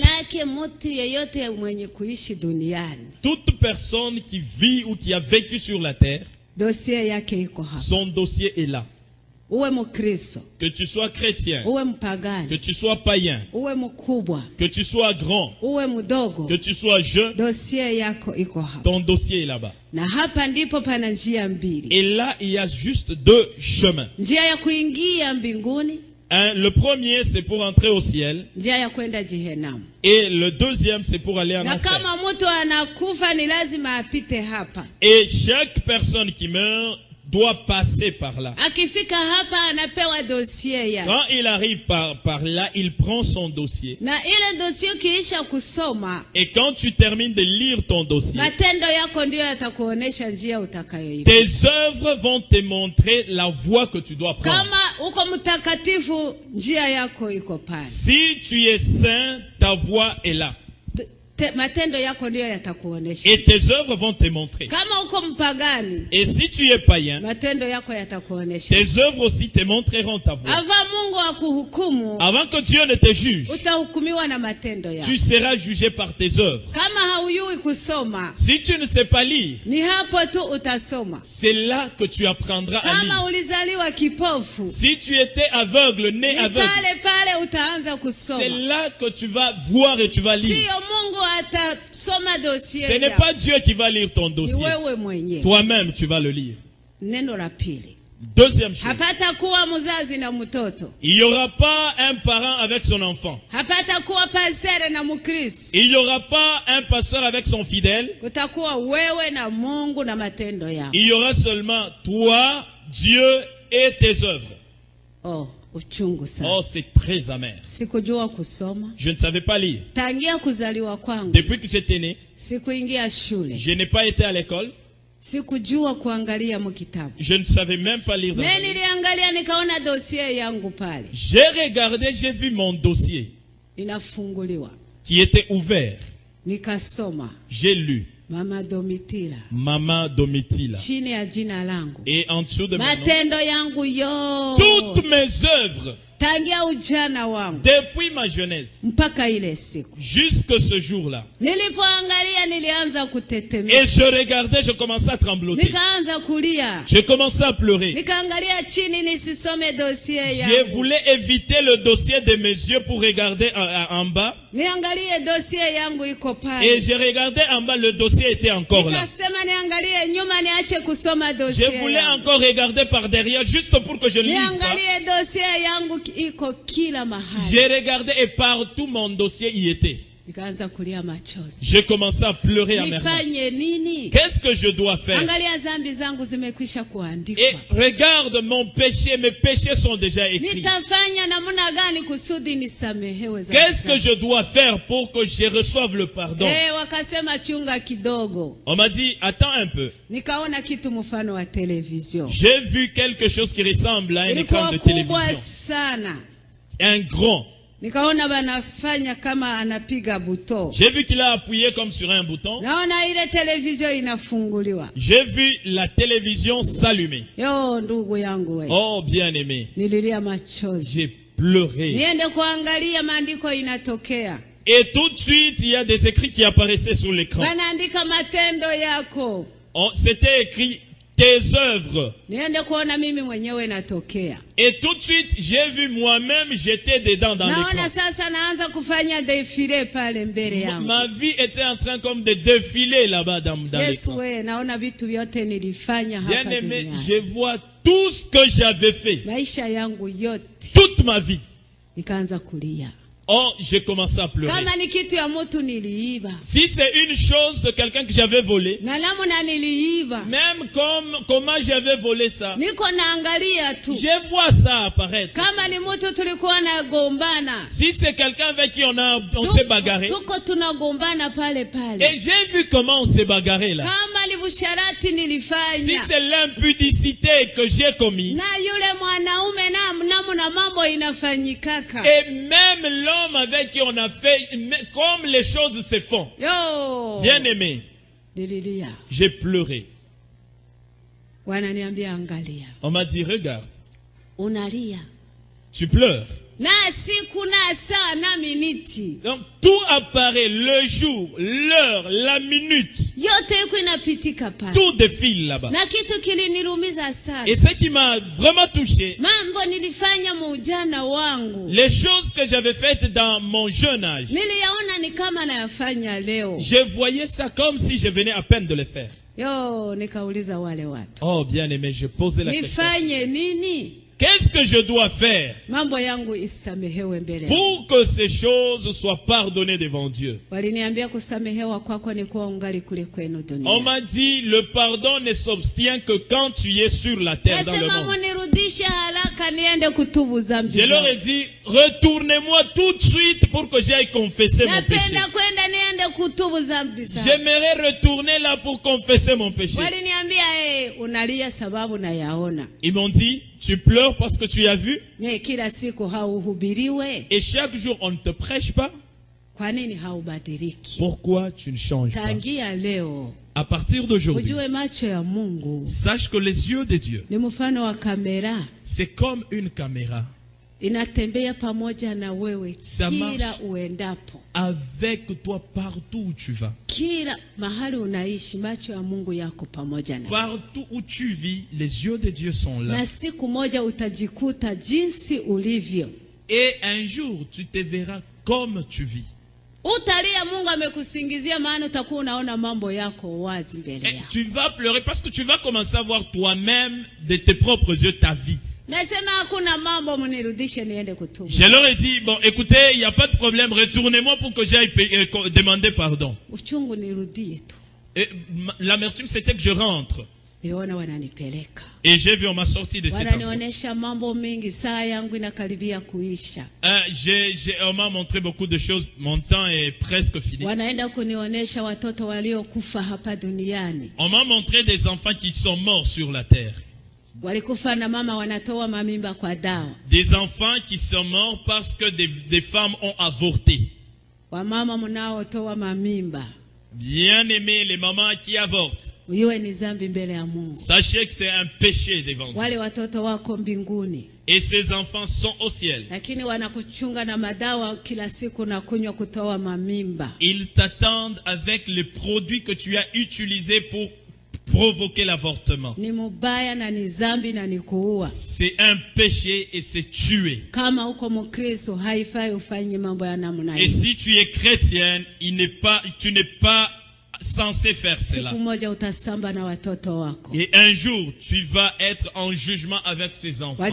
Toute personne qui vit ou qui a vécu sur la terre, son dossier est là. Que tu sois chrétien, que tu sois païen, que tu sois grand, que tu sois jeune, ton dossier est là-bas. Et là, il y a juste deux chemins. Un, le premier, c'est pour entrer au ciel. Et le deuxième, c'est pour aller en enfer. Et chaque personne qui meurt doit passer par là. Yake, Quand il arrive par, par là, il prend son dossier. Et quand tu termines de lire ton dossier, tes œuvres vont te montrer la voie que tu dois prendre. Si tu es saint, ta voie est là. Et tes œuvres vont te montrer. Et si tu es païen, tes œuvres aussi te montreront ta voie. Akuhukumu, Avant que Dieu ne te juge, tu seras jugé par tes œuvres. Si tu ne sais pas lire, c'est là que tu apprendras à lire. Si tu étais aveugle, né aveugle, c'est là que tu vas voir et tu vas lire. Ce n'est pas Dieu qui va lire ton dossier. Toi-même, tu vas le lire. Deuxième chose, il n'y aura pas un parent avec son enfant. Il n'y aura pas un pasteur avec son fidèle. Il y aura seulement toi, Dieu et tes œuvres. Oh. Oh, c'est très amer. Je ne savais pas lire. Depuis que j'étais né, je n'ai pas été à l'école. sikujua kuangalia mkitabu. Je ne savais même pas lire. niliangalia nikaona yangu pale J'ai regardé, j'ai vu mon dossier inafunguliwa, qui était ouvert. nikasoma J'ai lu Mama Domitila. Maman Domitila. chini ya jina langu, Et en dessous de mon nom, matendo yangu yo. Toutes mes œuvres, tangia ujana wangu depuis ma jeunesse, mpaka ile siku jusque ce jour-là. nilipoangalia, nilianza Et je regardais, je commençais à trembloter. nikaanza kulia, Je commençais à pleurer. nikaangalia chini nisisome dosie Je voulais éviter le dossier de mes yeux pour regarder en, en bas. niangalie dosie yangu iko Et je regardais en bas, le dossier était encore là. Nikasema niangalie nyuma, niache kusoma dosie Je voulais encore regarder par derrière, juste pour que je ne lise pas. niangalie dosie yangu J'ai regardé et partout mon dossier y était. J'ai commencé à pleurer amèrement. nifanye nini? Qu'est-ce que je dois faire? Et regarde mon péché, mes péchés sont déjà écrits. Qu'est-ce que je dois faire pour que je reçoive le pardon? Eh. On m'a dit, attends un peu. J'ai vu quelque chose qui ressemble à un écran de télévision. Un grand. Nikaona banafanya kama anapiga buto, J'ai vu qu'il a appuyé comme sur un bouton. naona ile television inafunguliwa. J'ai vu la télévision s'allumer. Yo, ndugu yangu we, Oh, bien aimé. nililia machozi. J'ai pleuré. niende kuangalia maandiko inatokea Et tout de suite, il y a des écrits qui apparaissaient sur l'écran. wanaandika matendo yako On- C'était écrit tes œuvres. Et tout de suite, j'ai vu moi-même, j'étais dedans dans l'écran. Ma- vie était en train comme de défiler là-bas dans, dans nilifanya Bien aimé, je vois tout ce que j'avais fait, toute ma vie. Oh, j'ai commencé à pleurer. Si c'est une chose de quelqu'un que j'avais volé, même comme comment j'avais volé ça, je vois ça apparaître. Si c'est quelqu'un avec qui on a on s'est bagarré, et j'ai vu comment on s'est bagaré là. Si c'est l'impudicité que j'ai commis, et même l'homme avec qui on a fait, comme les choses se font, yo. Bien aimé, j'ai pleuré. On m'a dit, regarde, unalia. Tu pleures. Donc tout apparaît, le jour, l'heure, la minute, tout défile là-bas. Et ce qui m'a vraiment touché, les choses que j'avais faites dans mon jeune âge, je voyais ça comme si je venais à peine de le faire. Oh bien aimé, je posais la question. Qu'est-ce que je dois faire pour que ces choses soient pardonnées devant Dieu? On m'a dit, le pardon ne s'obtient que quand tu es sur la terre, dans le monde. Je leur ai dit, retournez-moi tout de suite pour que j'aille confesser mon péché. J'aimerais retourner là pour confesser mon péché. nayaona Ils m'ont dit, tu pleures parce que tu as vu et chaque jour on ne te prêche pas. Pourquoi tu ne changes pas? À partir d'aujourd'hui, sache que les yeux de Dieu, c'est comme une caméra inatembea pamoja na wewe Ça kila marche. uendapo avec toi partout où tu vas. kila mahali unaishi macho ya mungu yako pamoja na Partout où tu vis, les yeux de Dieu sont là. na siku moja utajikuta jinsi ulivyo Et un jour, tu te verras comme tu vis. utalia mungu amekusingizia maana utakuwa unaona mambo yako wazi mbele Et yako tu vas pleurer parce que tu vas commencer à voir toi-même de tes propres yeux ta vie. Nasema hakuna mambo mnirudishe niende kutubu Je leur ai dit, bon, écoutez, il n'y a pas de problème, retournez-moi pour que j'aille euh, demander pardon. uchungu nirudie tu Et ma- l'amertume, c'était que je rentre. wananipeleka Et j'ai vu, on m'a sorti de cette wananionyesha mambo mengi saa yangu inakaribia kuisha j'ai- j'ai- on m'a montré beaucoup de choses. Mon temps est presque fini. wanaenda kunionyesha watoto waliokufa hapa duniani On m'a montré des enfants qui sont morts sur la terre. Des enfants qui sont morts parce que des, des femmes ont avorté. Bien aimés, les mamans qui avortent. Sachez que c'est un péché devant Dieu. Et ces enfants sont au ciel. Ils t'attendent avec les produits que tu as utilisés pour provoquer l'avortement. C'est un péché et c'est tuer. Et si tu es chrétienne, il n'est pas, tu n'es pas censé faire cela. Et un jour, tu vas être en jugement avec ces enfants.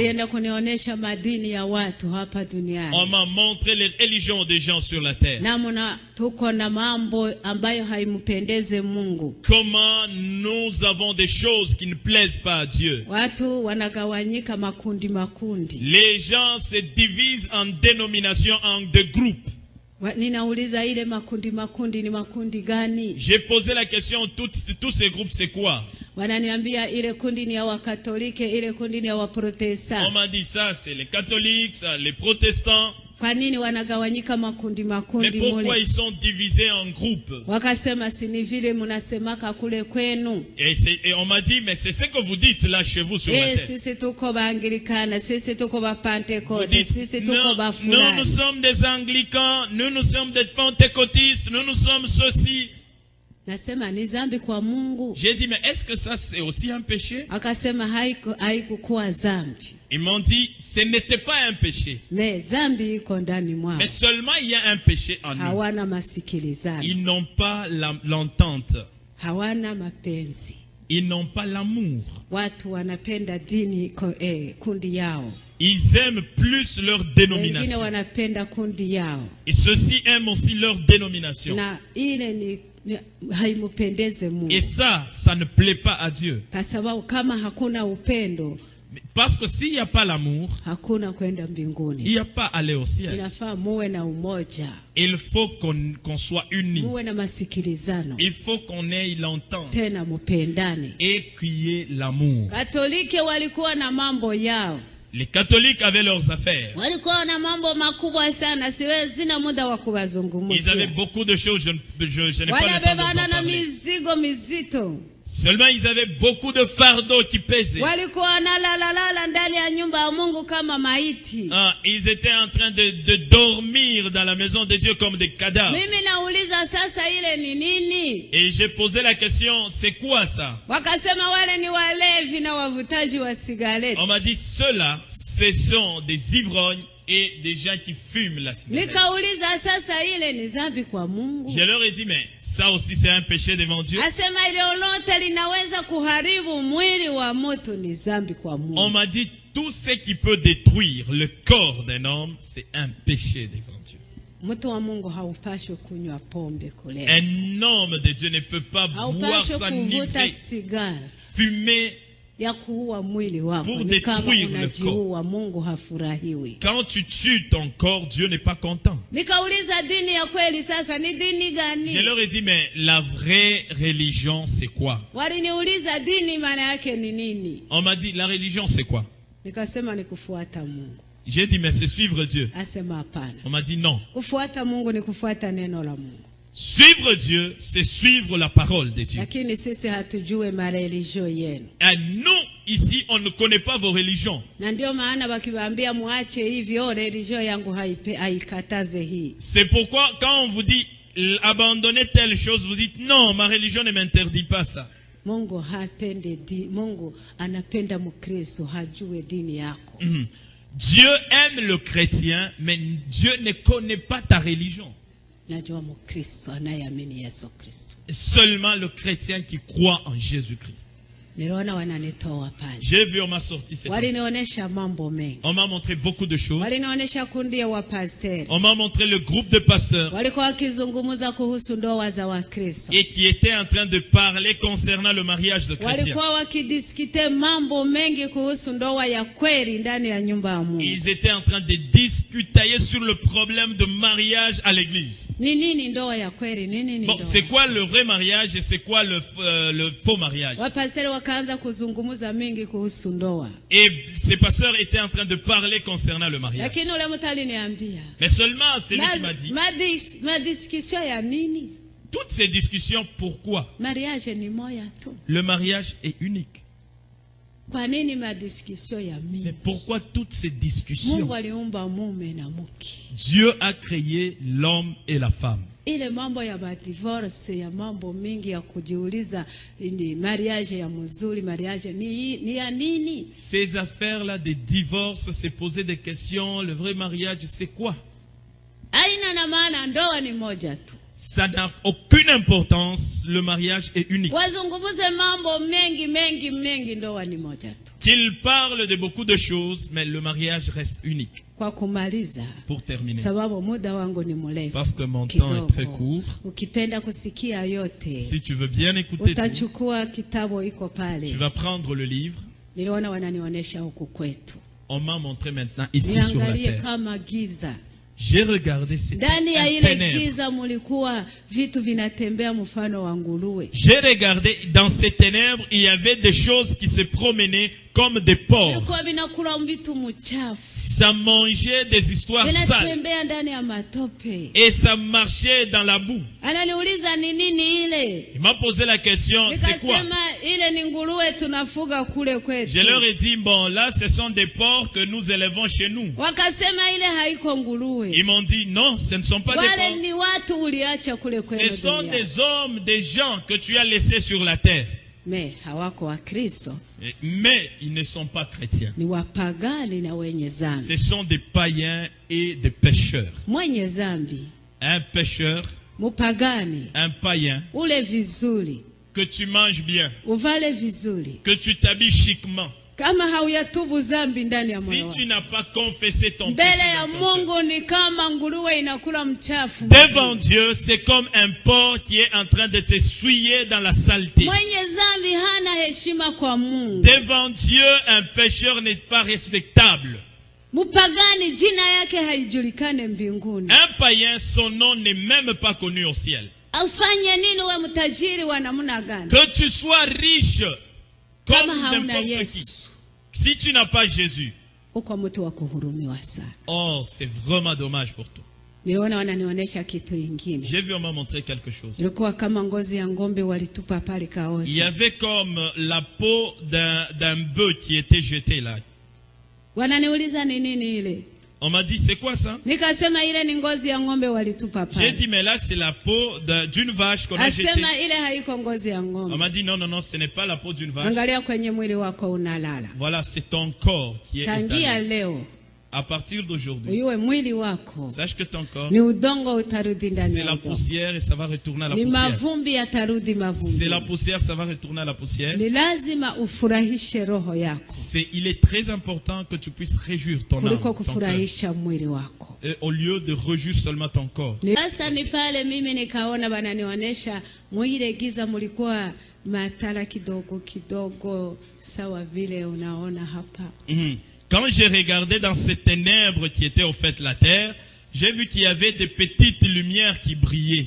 On m'a montré les religions des gens sur la terre. Comment nous avons des choses qui ne plaisent pas à Dieu? Les gens se divisent en dénominations, en deux groupes. J'ai posé la question, toutes- tous ces groupes, c'est quoi? Wananiambia ile kundi ni ya wakatolike ile kundi ni ya On m'a dit ça, c'est les catholiques, ça, les protestants. kwa nini wanagawanyika makundi Mais pourquoi mule? ils sont divisés en groupes? Wakasema si ni vile mnasemaka kule kwenu et, on m'a dit, mais c'est ce que vous dites là chez vous sur la Eh, terre. sisi tuko baanglikana sisi tuko Vous bapentekote dites, sisi tuko non, nous, nous sommes des anglicans, nous, nous sommes des pentecôtistes, nous, nous sommes ceci. Nasema ni zambi kwa mungu J'ai dit, mais est-ce que ça c'est aussi un péché? Akasema haiku- haikukuwa zambi Ils m'ont dit, ce n'était pas un péché. me zambi iko ndani mwao Mais seulement il y a un péché en hawana masikilizano Ils n'ont pas l'entente. hawana mapenzi Ils n'ont pas l'amour. watu wanapenda dini ko, eh, kundi yao Ils aiment plus leur dénomination. Et ceux-ci aiment aussi leur dénomination. na ile ni, Et ça, ça ne plaît pas à Dieu. Parce que s'il n'y a pas l'amour, il n'y a pas aller au ciel. Il faut qu'on soit unis. Il faut qu'on ait l'entente et qu'il y ait l'amour. Les catholiques avaient leurs affaires. Ils avaient beaucoup de choses, je, ne- je- je n'ai pas le temps Seulement, ils avaient beaucoup de fardeaux qui pesaient. Ah, ils étaient en train de, de dormir dans la maison de Dieu comme des cadavres. Et j'ai posé la question, c'est quoi ça? On m'a dit, ceux-là, ce sont des ivrognes et des gens qui fument la cigarette. Je leur ai dit, mais ça aussi c'est un péché devant Dieu. On m'a dit, tout ce qui peut détruire le corps d'un homme, c'est un péché devant Dieu. Un homme de Dieu ne peut pas boire, s'enivrer, sigara fumer. Ya kuua mwili wako. Pour Ni kama détruire le unajiua, Mungu hafurahiwi. Quand tu tues ton corps, Dieu n'est pas content. Nikauliza, dini ya kweli sasa ni dini Je leur ai dit, mais la vraie religion, c'est quoi? Waliniuliza dini maana yake ni nini? On m'a dit, la religion, c'est quoi? Nikasema ni kufuata Mungu. J'ai dit, mais c'est suivre Dieu. Asema hapana, On m'a dit, non. kufuata Mungu ni kufuata neno la Mungu, Suivre Dieu, c'est suivre la parole de Dieu. Et nous, ici, on ne connaît pas vos religions. C'est pourquoi, quand on vous dit abandonnez telle chose, vous dites non, ma religion ne m'interdit pas ça. Mhm. Dieu aime le chrétien, mais Dieu ne connaît pas ta religion. Seulement le chrétien qui croit en Jésus-Christ. J'ai vu, on m'a sorti cette On m'a montré beaucoup de choses. On m'a montré le groupe de pasteurs. Et qui étaient en train de parler concernant le mariage de chrétiens. Ils étaient en train de discuter sur le problème de mariage à l'église. Bon, c'est quoi le vrai mariage et c'est quoi le, euh, le faux mariage? Et ces pasteurs étaient en train de parler concernant le mariage. Mais seulement, c'est lui qui m'a dit, toutes ces discussions, pourquoi? Le mariage est unique. Kwa nini madiskisio ya Mais pourquoi toutes ces discussions? Dieu a créé l'homme et la femme. ile mambo ya madivorce ya mambo mingi ya kujiuliza ni mariage ya mzuri mariage ni, ni ya nini? Ces affaires-là de divorce, se poser des questions, le vrai mariage, c'est quoi? Aina na maana ndoa ni moja tu Ça n'a aucune importance, le mariage est unique. Qu'il parle de beaucoup de choses, mais le mariage reste unique. Pour terminer. Parce que mon temps est très court. Si tu veux bien écouter tout, tu vas prendre le livre. On m'a montré maintenant ici sur la terre. J'ai regardé cette ndani ya un ile ténèbre. giza mulikuwa vitu vinatembea mfano wa nguruwe J'ai regardé dans ces ténèbres, il y avait des choses qui se promenaient comme des porcs. Ça mangeait des histoires sales. Et ça marchait dans la boue. Il m'a posé la question, c'est quoi? Je leur ai dit, bon, là, ce sont des porcs que nous élevons chez nous. Ils m'ont dit, non, ce ne sont pas des porcs. Ce sont des hommes, des gens que tu as laissés sur la terre. Me hawako wakristo Mais ils ne sont pas chrétiens. ni wapagani na wenye zambi Ce sont des païens et des pécheurs. mwenye zambi Un pécheur, mupagani un païen, ule vizuri que tu manges bien, uvale vizuri que tu t'habilles chiquement, kama hauyatubu dhambi ndani ya Si tu n'as pas confessé ton mbele ya dans ton cœur, mungu ni kama nguruwe inakula mchafu devant Dieu, c'est comme un porc qui est en train de te souiller dans la saleté. mwenye dhambi hana heshima kwa mungu Devant Dieu, un pécheur n'est pas respectable. mpagani jina yake haijulikane mbinguni Un païen, son nom n'est même pas connu au ciel. aufanye nini we mtajiri wa namna gani? Que tu sois riche kama comme hauna yesu Si tu n'as pas Jésus, oh, c'est vraiment dommage pour toi. J'ai vu on m'a montré quelque chose. Il y avait comme la peau d'un d'un bœuf qui était jeté là. On m'a dit, c'est quoi ça? J'ai dit, mais là, c'est la peau d'un- d'une vache qu'on a jetée. On m'a dit, non, non, non, ce n'est pas la peau d'une vache. Voilà, c'est ton corps qui est étalé. À partir d'aujourd'hui, sache que ton corps, c'est la poussière et ça va retourner à la poussière. C'est la poussière, ça va retourner à la poussière. C'est, il est très important que tu puisses réjouir ton âme, ton Et au lieu de réjouir seulement ton corps. Ni- sasa Quand j'ai regardé dans ces ténèbres qui étaient au fait la terre, j'ai vu qu'il y avait des petites lumières qui brillaient.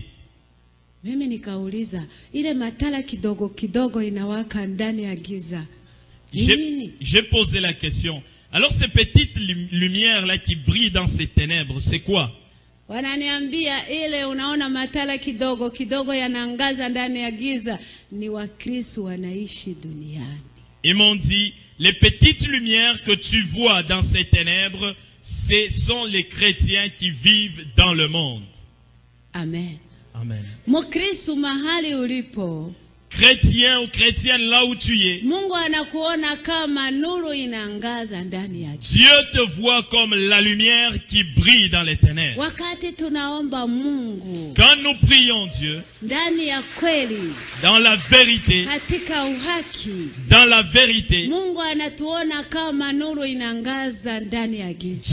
J'ai posé la question. Alors ces petites lu- lumières-là qui brillent dans ces ténèbres, c'est quoi? Wananiambia ile unaona matala kidogo kidogo yanaangaza ndani ya giza. Ni wakristo wanaishi duniani Ils m'ont dit, les petites lumières que tu vois dans ces ténèbres, ce sont les chrétiens qui vivent dans le monde. amen Amen. Chrétien ou chrétienne, là où tu es, Dieu te voit comme la lumière qui brille dans les ténèbres. Quand nous prions Dieu, dans la vérité, dans la vérité,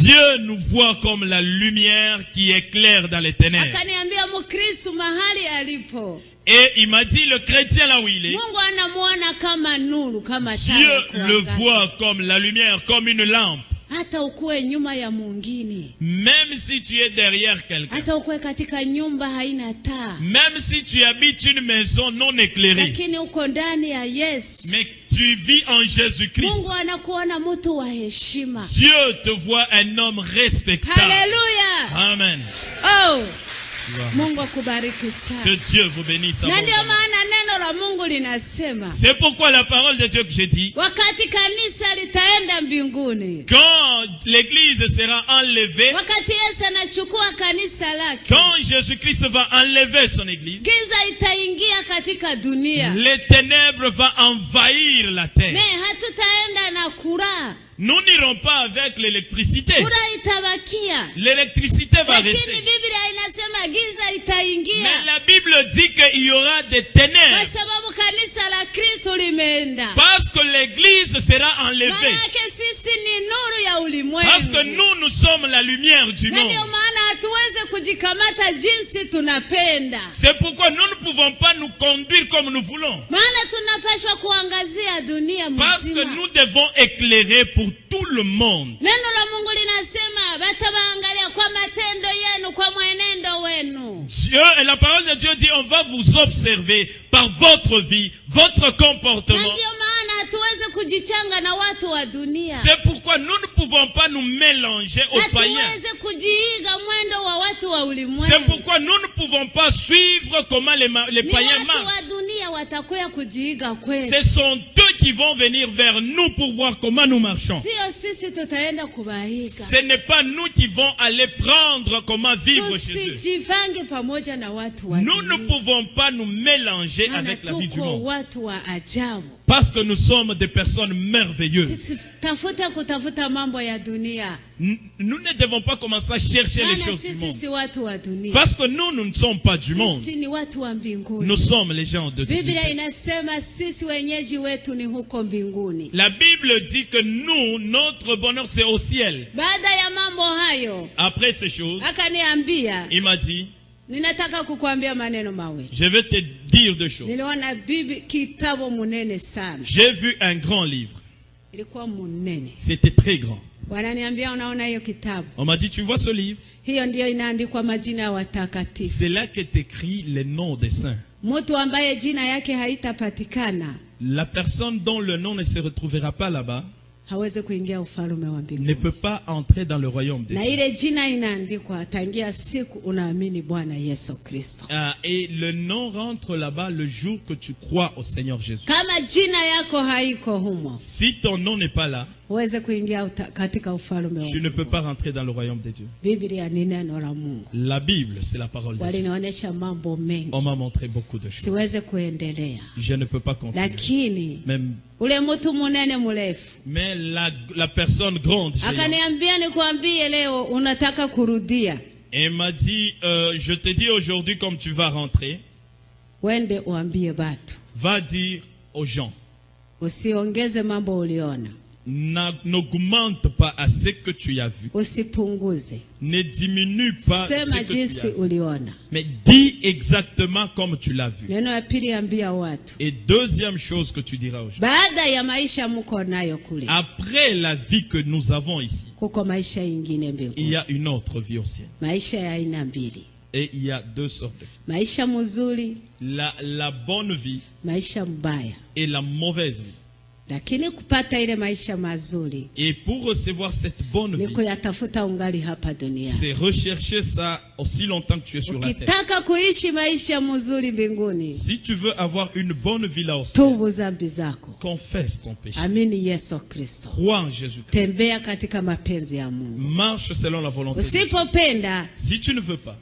Dieu nous voit comme la lumière qui éclaire dans les ténèbres. Et il m'a dit, le chrétien là où il est, Dieu le voit comme la lumière, comme une lampe. Même si tu es derrière quelqu'un, même si tu habites une maison non éclairée, mais tu vis en Jésus-Christ, Dieu te voit un homme respectable. haleluya Amen. oh. Mungu akubariki Que Dieu vous bénisse. na ndio abondamment. maana neno la mungu linasema C'est pourquoi la parole de Dieu que j'ai dit, wakati kanisa litaenda mbinguni quand l'église sera enlevée, wakati yesu anachukua kanisa lake quand Jésus-Christ va enlever son église, giza itaingia katika dunia les ténèbres vont envahir la terre. hatutaenda na Nous n'irons pas avec l'électricité. L'électricité va rester. Mais la Bible dit qu'il y aura des ténèbres. Parce que l'église sera enlevée. Parce que nous, nous sommes la lumière du monde. C'est pourquoi nous ne pouvons pas nous conduire comme nous voulons. Parce que nous devons éclairer pour tout le monde. Dieu, et la parole de Dieu dit, on va vous observer par votre vie, votre comportement. C'est pourquoi nous ne pouvons pas nous mélanger aux païens. C'est pourquoi nous ne pouvons pas suivre comment les, païens marchent. Ce sont eux qui vont venir vers nous pour voir comment nous marchons. Ce n'est pas nous qui vont aller prendre comment vivre chez eux. Nous ne pouvons pas nous mélanger avec la vie du monde. Parce que nous sommes des personnes merveilleuses. Nous ne devons pas commencer à chercher les choses du monde. Parce que nous, nous ne sommes pas du monde. Nous sommes les gens de Dieu. La Bible dit que nous, notre bonheur, c'est au ciel. Après ces choses, il m'a dit, ninataka kukuambia maneno mawili. je vais te dire deux choses. Niliona bibi kitabu munene sana, J'ai vu un grand livre. ilikuwa munene. C'était très grand. Wananiambia, unaona hiyo kitabu, On m'a dit, tu vois ce livre? Hiyo ndiyo inaandikwa majina ya watakatifu. C'est là qu'est écrit les noms des saints. Mtu ambaye jina yake haitapatikana La personne dont le nom ne se retrouvera pas là-bas hawezi kuingia ufalme wa ne peut pas entrer dans le royaume des Na cieux. ile jina inaandikwa tangia siku unaamini Bwana Yesu Kristo. Ah, et le nom rentre là-bas le jour que tu crois au Seigneur Jésus. Kama jina yako haiko humo, Si ton nom n'est pas là, tu ne peux pas rentrer dans le royaume de Dieu. La Bible, c'est la parole de Dieu. On m'a montré beaucoup de choses. Je ne peux pas continuer. Même, mais la, la personne grande, et m'a dit, euh, je te dis aujourd'hui, comme tu vas rentrer, va dire aux gens, n'augmente pas à ce que tu as vu. Ne diminue pas ce que tu as vu. uliona. Mais dis exactement comme tu l'as vu. Neno ya pili, ambia watu Et deuxième chose que tu diras aux gens. baada ya maisha mko nayo kule, Après la vie que nous avons ici, kuko maisha ingine il y a une autre vie au ciel. maisha ya aina mbili, Et il y a deux sortes de vie. maisha La, la bonne vie maisha mbaya. et la mauvaise vie. Et pour recevoir cette bonne vie, c'est rechercher ça aussi longtemps que tu es sur la terre. Si tu veux avoir une bonne vie là au ciel, tubu zambi zako, confesse ton péché. Crois en Jésus-Christ. tembea katika mapenzi ya Mungu. Marche selon la volonté Si tu ne veux pas,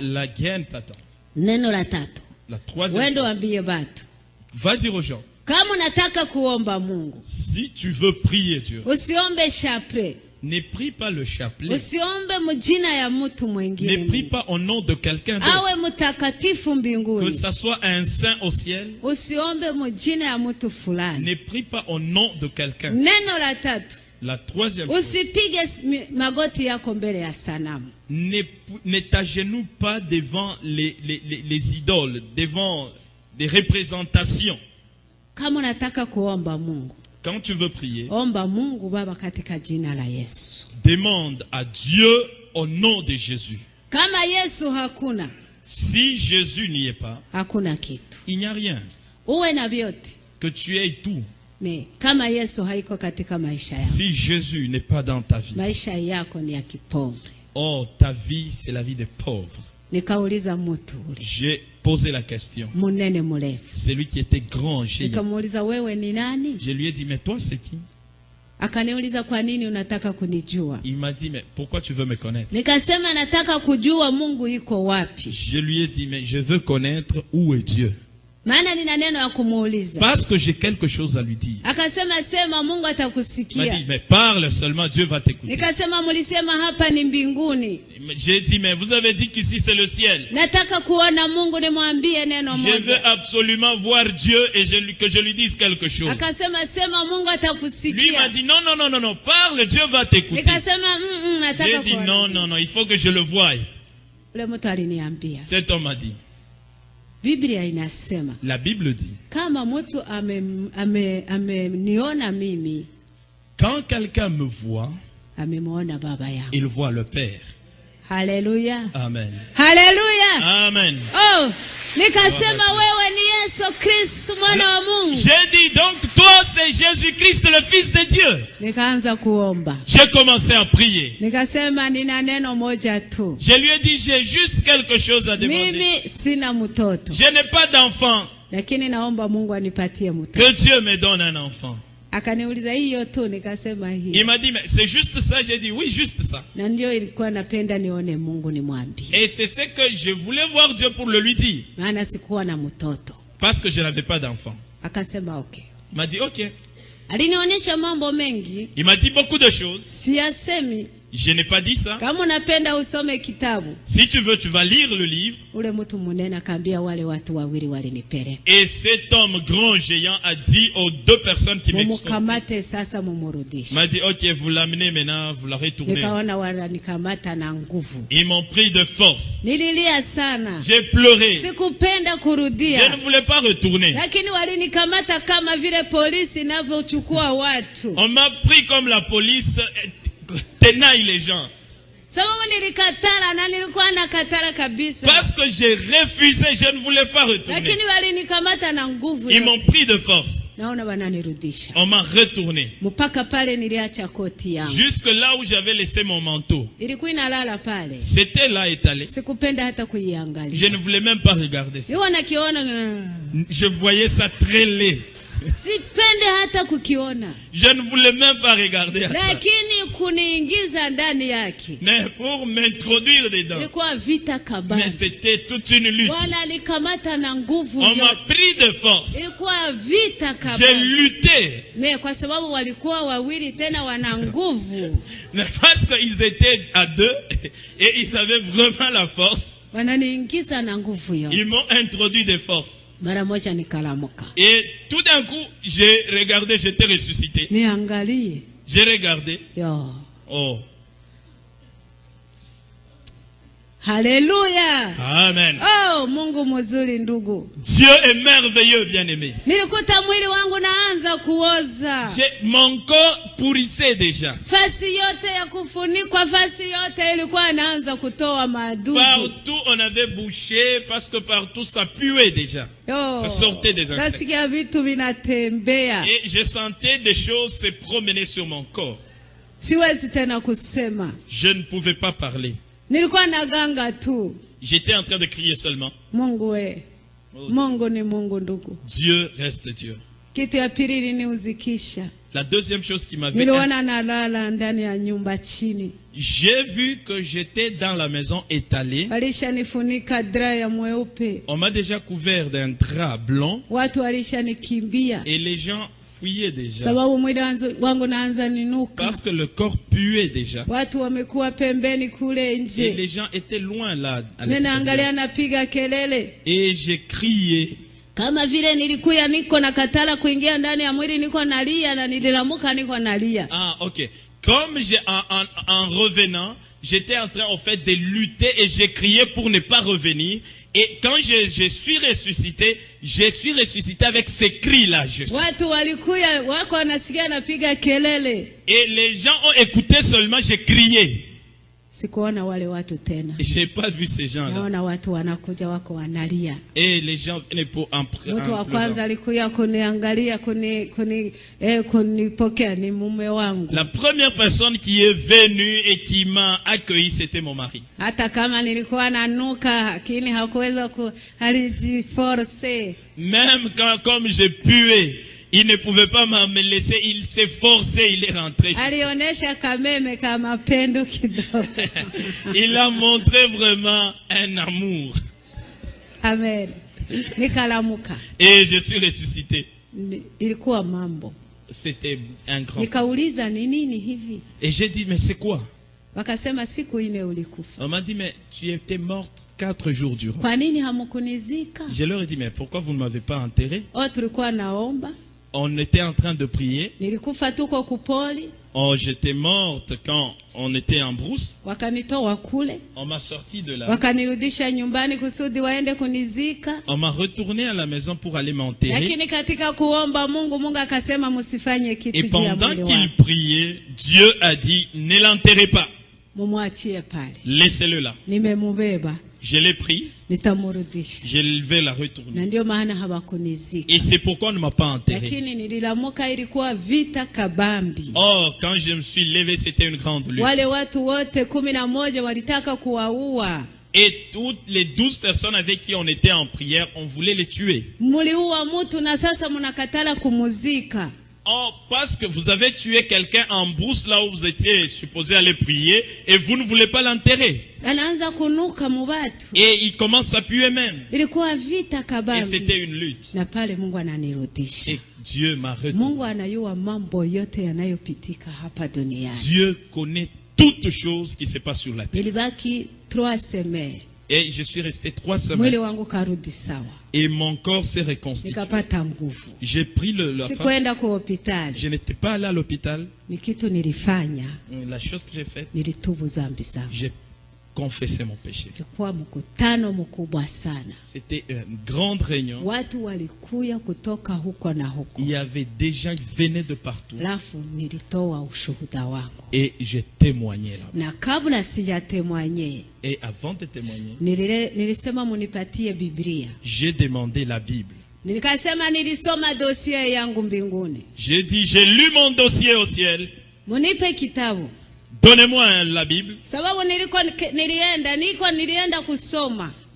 la guerre t'attend. Neno la troisième va dire aux gens, kama unataka kuomba Mungu si tu veux prier Dieu, usiombe shapre, ne prie pas le chapelet, usiombe mjina ya mtu ne mwingine, prie Mungu. pas au nom de quelqu'un d'autre. awe mtakatifu Que mbinguni. ça soit un saint au ciel, Usiombe mjina ya mtu fulani. ne prie pas au nom de quelqu'un. Neno la tatu, La troisième chose, usipige magoti yako mbele ya sanamu. ne, ne t'agenouille pas devant les, les, les, les idoles, devant des représentations. Kama unataka kuomba Mungu, Quand tu veux prier, omba Mungu Baba katika jina la Yesu. demande à Dieu au nom de Jésus. Kama Yesu hakuna, Si Jésus n'y est pas, hakuna kitu. il n'y a rien. Uwe na vyote Que tu aies tout. me, kama Yesu haiko katika maisha yako, Si Jésus n'est pas dans ta vie, maisha yako ni ya kipovre. oh, ta vie, c'est la vie des pauvres. J'ai posé la question. Celui qui était grand, nani? Je lui ai dit, mais toi, c'est qui? Akaniuliza kwa nini unataka kunijua? Il m'a dit, mais pourquoi tu veux me connaître? Nikasema nataka kujua Mungu yuko wapi, Je lui ai dit, mais je veux connaître où est Dieu. Maana nina neno ya kumuuliza. Parce que j'ai quelque chose à lui dire. Akasema sema, Mungu Il m'a atakusikia. dit, mais parle seulement, Dieu va t'écouter. Nikasema mlisema hapa ni mbinguni, J'ai dit, mais vous avez dit qu'ici c'est le ciel. nataka kuona Mungu, nimwambie neno Je veux absolument voir Dieu et je que je lui dise quelque chose. Akasema sema, Mungu Lui m'a dit, non, non, non, non, non, parle, Dieu va t'écouter. Nikasema mm, mm, nataka J'ai dit, non, non, non, il faut que je le voie. Cet homme a dit, Biblia inasema la Bible dit, kama mtu ameniona ame, ameniona mimi quand quelqu'un me voit, amemwona baba yangu. il voit le Père. Haleluya, Amen. haleluya. Amen. Oh, nikasema wewe ni Yesu Kristo mwana wa Mungu. J'ai dit, donc toi c'est Jésus-Christ, le Fils de Dieu. Nikaanza kuomba, J'ai commencé à prier. nikasema nina neno moja tu, Je lui ai dit, j'ai juste quelque chose à demander. mimi sina mtoto, Je n'ai pas d'enfant. lakini naomba Mungu anipatie mtoto. Que Dieu me donne un enfant. Akaniuliza hiyo tu, nikasema Il m'a dit, mais c'est juste ça. J'ai dit, oui, juste ça. na ndio ilikuwa napenda nione Mungu nimwambie, Et c'est ce que je voulais voir Dieu pour le lui dire. maana sikuwa na mtoto. Parce que je n'avais pas d'enfant. Akasema okay. Il m'a dit, ok. Alinionyesha mambo mengi Il m'a dit beaucoup de choses. siyasemi, Je n'ai pas dit ça. Kama unapenda usome kitabu, Si tu veux, tu vas lire le livre. ule mtu munene akaambia wale watu wawili walinipeleka, Et cet homme grand géant a dit aux deux personnes qui m'extorquaient, mumukamate sasa, mumurudishe. m'a dit, ok, vous l'amenez maintenant, vous la retournez. Nikaona wananikamata na nguvu, Ils m'ont pris de force. nililia sana, J'ai pleuré. sikupenda Je ne voulais pas retourner. lakini walinikamata kama vile polisi inavyochukua watu, On m'a pris comme la police tenaille les gens. Parce que j'ai refusé, je ne voulais pas retourner. Ils m'ont pris de force. On m'a retourné. Jusque là où j'avais laissé mon manteau. C'était là étalé. Je ne voulais même pas regarder ça. Je voyais ça très laid. Sipende hata kukiona, Je ne voulais même pas regarder à ça. lakini kuniingiza ndani yake Mais pour m'introduire dedans. ilikuwa vita Mais c'était toute une lutte. Wananikamata na nguvu On m'a pris de force. ilikuwa vita J'ai lutté. Me kwa sababu walikuwa wawili tena wana nguvu, Mais parce qu'ils étaient à deux et ils avaient vraiment la force, wananiingiza na nguvu yote. ils m'ont introduit des forces. Et tout d'un coup, j'ai regardé, j'étais ressuscité. J'ai regardé. Oh, haleluya! Amen. Oh, Mungu mzuri ndugu. Dieu est merveilleux, bien-aimé. Nilikuta mwili wangu naanza kuoza, J'ai- Mon corps pourrissait déjà. fasi yote ya kufunikwa, fasi yote ilikuwa inaanza kutoa madudu. Partout, on avait bouché parce que partout, ça puait déjà. Yo, Ça sortait des insectes. nasikia vitu vinatembea, Et je sentais des choses se promener sur mon corps. siwezi tena kusema. Je ne pouvais pas parler. Nilikuwa naganga tu. J'étais en train de crier seulement. Mungu we, Oh, Mungu ni Mungu ndugu. Dieu reste Dieu. Kitu ya pili iliniuzikisha, La deuxième chose qui m'avait... niliona nalala ndani ya nyumba chini, J'ai vu que j'étais dans la maison étalée. walishanifunika dra ya mweupe, On m'a déjà couvert d'un drap blanc watu walishanikimbia et les gens déjà. sababu mwili wanzu- wangu naanza ninuka, Parce que le corps puait déjà. watu wamekuwa pembeni kule Et les gens étaient loin là. à napiga kelele Et j'ai crié. kama vile nilikuya niko na katala kuingia ndani ya mwili, niko nalia na nililamuka niko nalia. Ah, ok. Comme j'ai, en, en- en revenant, j'étais en train, en fait, de lutter et j'ai crié pour ne pas revenir. Et quand je, je suis ressuscité, je suis ressuscité avec ces cris-là. Et les gens ont écouté seulement, j'ai crié. Sikuona wale watu tena, J'ai pas vu ces gens-là. naona watu wanakuja wako wanalia. Et les gens venaient pour pr- Mtu wa kwanza alikuya kuniangalia kuni, kuni, eh, kunipokea ni mume wangu, La première personne qui est venue et qui m'a accueilli, c'était mon mari. hata kama nilikuwa nanuka, lakini hakuweza ku, alijiforce. Même quand, comme je puais, il ne pouvait pas me laisser, il s'est forcé, il est rentré. Il a montré vraiment un amour. Amen. Et je suis ressuscité. C'était un grand. Et j'ai dit, mais c'est quoi? On m'a dit, mais tu étais morte quatre jours durant. Je leur ai dit, mais pourquoi vous ne m'avez pas enterré? O, tulikuwa naomba, On était en train de prier. Oh, j'étais morte quand on était en brousse. On m'a sorti de là. On m'a retourné à la maison pour aller m'enterrer. Et pendant qu'il priait, Dieu a dit, ne l'enterrez pas. Laissez-le là. Je l'ai prise. Je vais la retourner. Et c'est pourquoi on ne m'a pas enterré. Oh, quand je me suis levé, c'était une grande lutte. Et toutes les douze personnes avec qui on était en prière, on voulait les tuer. Oh, parce que vous avez tué quelqu'un en brousse là où vous étiez supposé aller prier et vous ne voulez pas l'enterrer. Et il commence à puer même. Et c'était une lutte. Et Dieu m'a duniani. Dieu connaît toute chose qui se passe sur la terre. Et je suis resté trois semaines et mon corps s'est reconstitué. J'ai pris le, la face. Je n'étais pas allé à l'hôpital. La chose que j'ai faite, j'ai confessé mon péché. C'était une grande réunion. Il y avait des gens qui venaient de partout. Et j'ai témoigné là. Et avant de témoigner, j'ai demandé la Bible. J'ai dit, j'ai lu mon dossier au ciel. Donnez-moi hein, la Bible.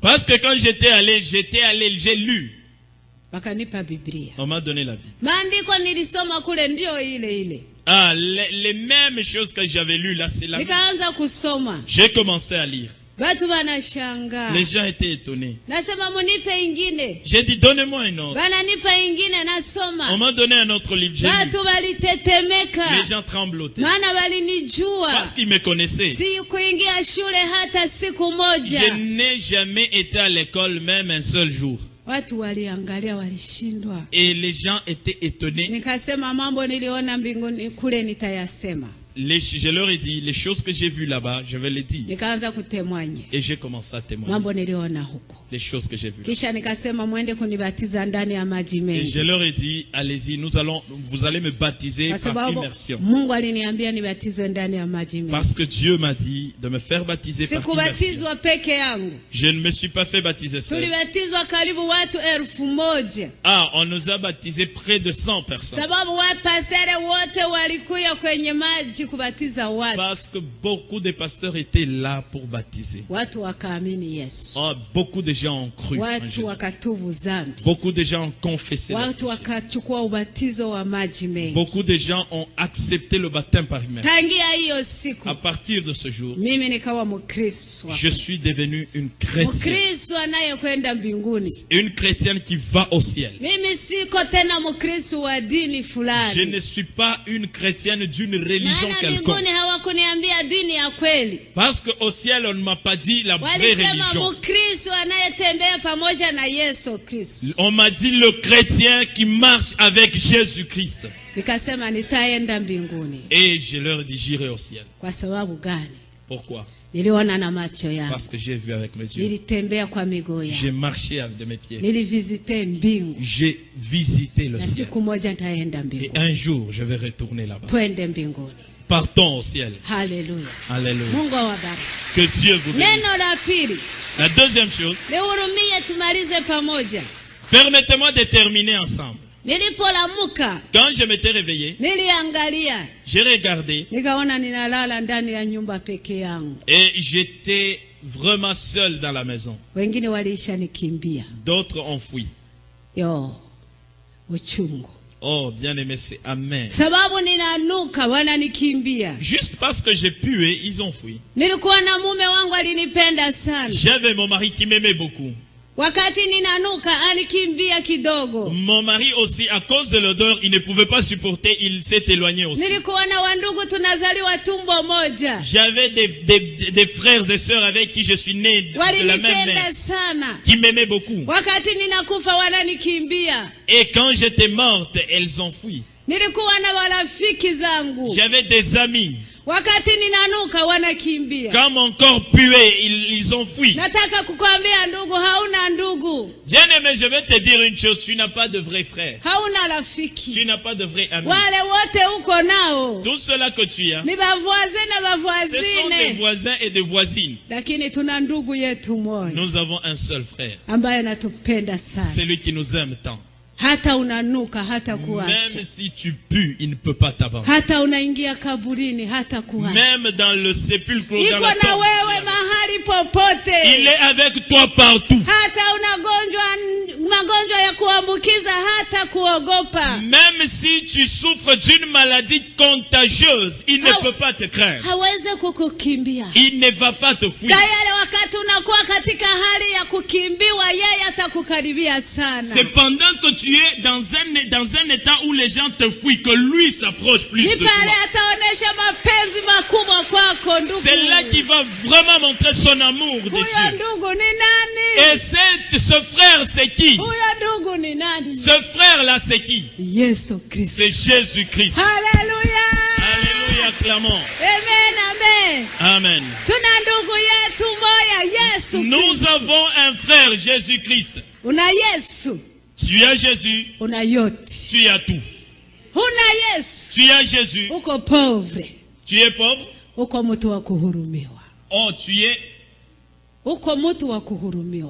Parce que quand j'étais allé, j'étais allé, j'ai lu. On m'a donné la Bible. Ah, les, les mêmes choses que j'avais lues là, c'est la kusoma J'ai commencé à lire. Watu wanashangaa Les gens étaient étonnés. nasema munipe ingine J'ai dit, donnez-moi un autre. wananipa ingine On m'a donné un autre livre. J'ai lu. watu walitetemeka Les gens tremblotaient. maana walinijua Parce qu'ils me connaissaient. si kuingia shule hata siku moja Je n'ai jamais été à l'école même un seul jour. watu waliangalia walishindwa Et les gens étaient étonnés. nikasema mambo niliona mbinguni kule nitayasema Les- je leur ai dit, les choses que j'ai vues là-bas, je vais les dire. Et j'ai commencé à témoigner. Les choses que j'ai vues. Et je leur ai dit, allez-y, nous allons, vous allez me baptiser par immersion. Parce que Dieu m'a dit de me faire baptiser par immersion. Je ne me suis pas fait baptiser seul. Ah, on nous a baptisé près de 100 personnes. Kubatiza watu Parce que beaucoup de pasteurs étaient là pour baptiser. watu wakaamini yesu Ah, beaucoup de gens ont cru. watu wakatubu Beaucoup de gens ont confessé. leurs watu péchés. wakachukua ubatizo wa maji mengi Beaucoup de gens ont accepté le baptême par immersion. tangia hiyo siku À partir de ce jour, mimi nikawa mkristo je suis devenu une chrétienne. mkristo anayekwenda mbinguni Une chrétienne qui va au ciel. mimi siko tena mkristo wa dini Je ne suis pas une chrétienne d'une religion maana quelconque. mbinguni hawakuniambia dini ya kweli Parce qu'au ciel, on ne m'a pas dit la vraie religion. mkristo anayetembea pamoja na yesu kristo On m'a dit le chrétien qui marche avec Jésus-Christ. nikasema nitaenda mbinguni Et je leur dis, j'irai au ciel. kwa sababu gani? Pourquoi? Niliona na macho yangu Parce que j'ai vu avec mes yeux. nilitembea kwa miguu J'ai marché avec de mes pieds. mbingu J'ai visité le na ciel. siku moja nitaenda Et un jour, je vais retourner là-bas. twende mbinguni Partons au ciel. Alléluia. awabariki Que Dieu vous bénisse. la deuxième chose, permettez-moi de terminer ensemble. Quand je m'étais réveillé, j'ai regardé et j'étais vraiment seul dans la maison. D'autres ont fui. Oh, bien aimé, c'est amen. sababu ninanuka wananikimbia Juste parce que j'ai pué, ils ont fui. nilikuwa na mume wangu alinipenda sana J'avais mon mari qui m'aimait beaucoup. Wakati ninanuka anikimbia kidogo Mon mari aussi, à cause de l'odeur, il ne pouvait pas supporter, il s'est éloigné aussi. nilikuwa na wandugu tunazaliwa tumbo moja J'avais des, des- des frères et sœurs avec qui je suis né de la même mère, sana qui m'aimaient beaucoup. wakati ninakufa wananikimbia Et quand j'étais morte, elles ont fui. nilikuwa na warafiki zangu J'avais des amis. Wakati ninanuka wanakimbia Quand mon corps puait, ils, ils ont fui. nataka kukwambia ndugu hauna ndugu Bien aimé, je vais te dire une chose, tu n'as pas de vrai frère. hauna Tu n'as pas de vrai ami. wale wote uko nao Tout cela que tu as, ni bavoise na ce sont des voisins et des voisines. lakini tuna ndugu yetu moja Nous avons un seul frère. ambaye anatupenda sana Celui qui nous aime tant. Hata unanuka hata kuacha Même si tu pues, il ne peut pas t'abandonner. hata unaingia kaburini hata kuacha Même dans le sépulcre, iko na wewe mahali il est avec toi partout. hata unagonjwa magonjwa ya kuambukiza hata kuogopa Même si tu souffres d'une maladie contagieuse, il ne peut pas te craindre. hawezi kukukimbia Il ne va pas te fuir. tayari wakati unakuwa katika hali ya kukimbiwa yeye atakukaribia sana C'est pendant que tu es dans un, dans un état où les gens te fuient que lui s'approche plus ni de toi. ataonyesha mapenzi makubwa kwako ndugu. C'est là qu'il va vraiment montrer son amour de Huyo Dieu. ndugu ni nani? Et ce frère, c'est qui? Ce frère-là, c'est qui? C'est Jésus-Christ. Haleluya. Alléluia, clairement. Amen, amen. Amen. Nous avons un frère, Jésus-Christ. Tu as Jésus, tu as tout. Tu as Jésus, tu es pauvre. Oh, tu es, Uko mtu wa kuhurumiwa.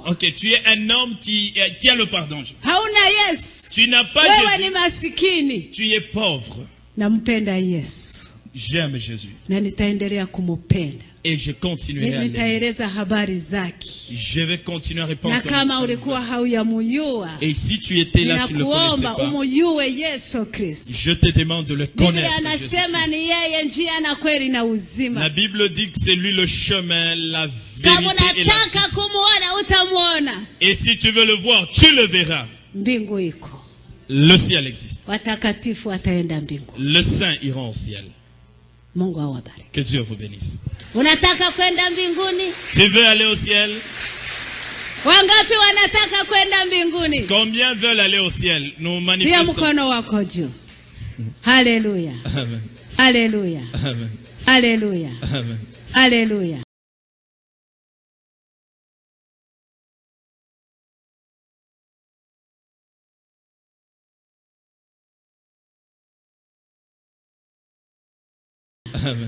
Ok, tu es un homme qui, euh, qui a le pardon. Tu n'as pas Jésus, tu es pauvre. J'aime Jésus et je continuerai à Je vais continuer à répondre. Et si tu étais là, tu ne le connaissais pas. Je te demande de le connaître. La. Bible dit que c'est lui le chemin, la Kama et la unataka kumuona utamwona. Et si tu veux le voir, tu le verras. Mbingu iko, Le ciel existe. watakatifu wataenda mbingu. Le saint ira au ciel. Mungu awabariki. Que Dieu vous bénisse. Unataka kwenda mbinguni? Tu veux aller au ciel? Wangapi wanataka kwenda mbinguni? Combien veulent aller au ciel? Nous manifestons. mkono wako juu. Haleluya, Amen. haleluya, Amen. haleluya, Amen. haleluya. Amen.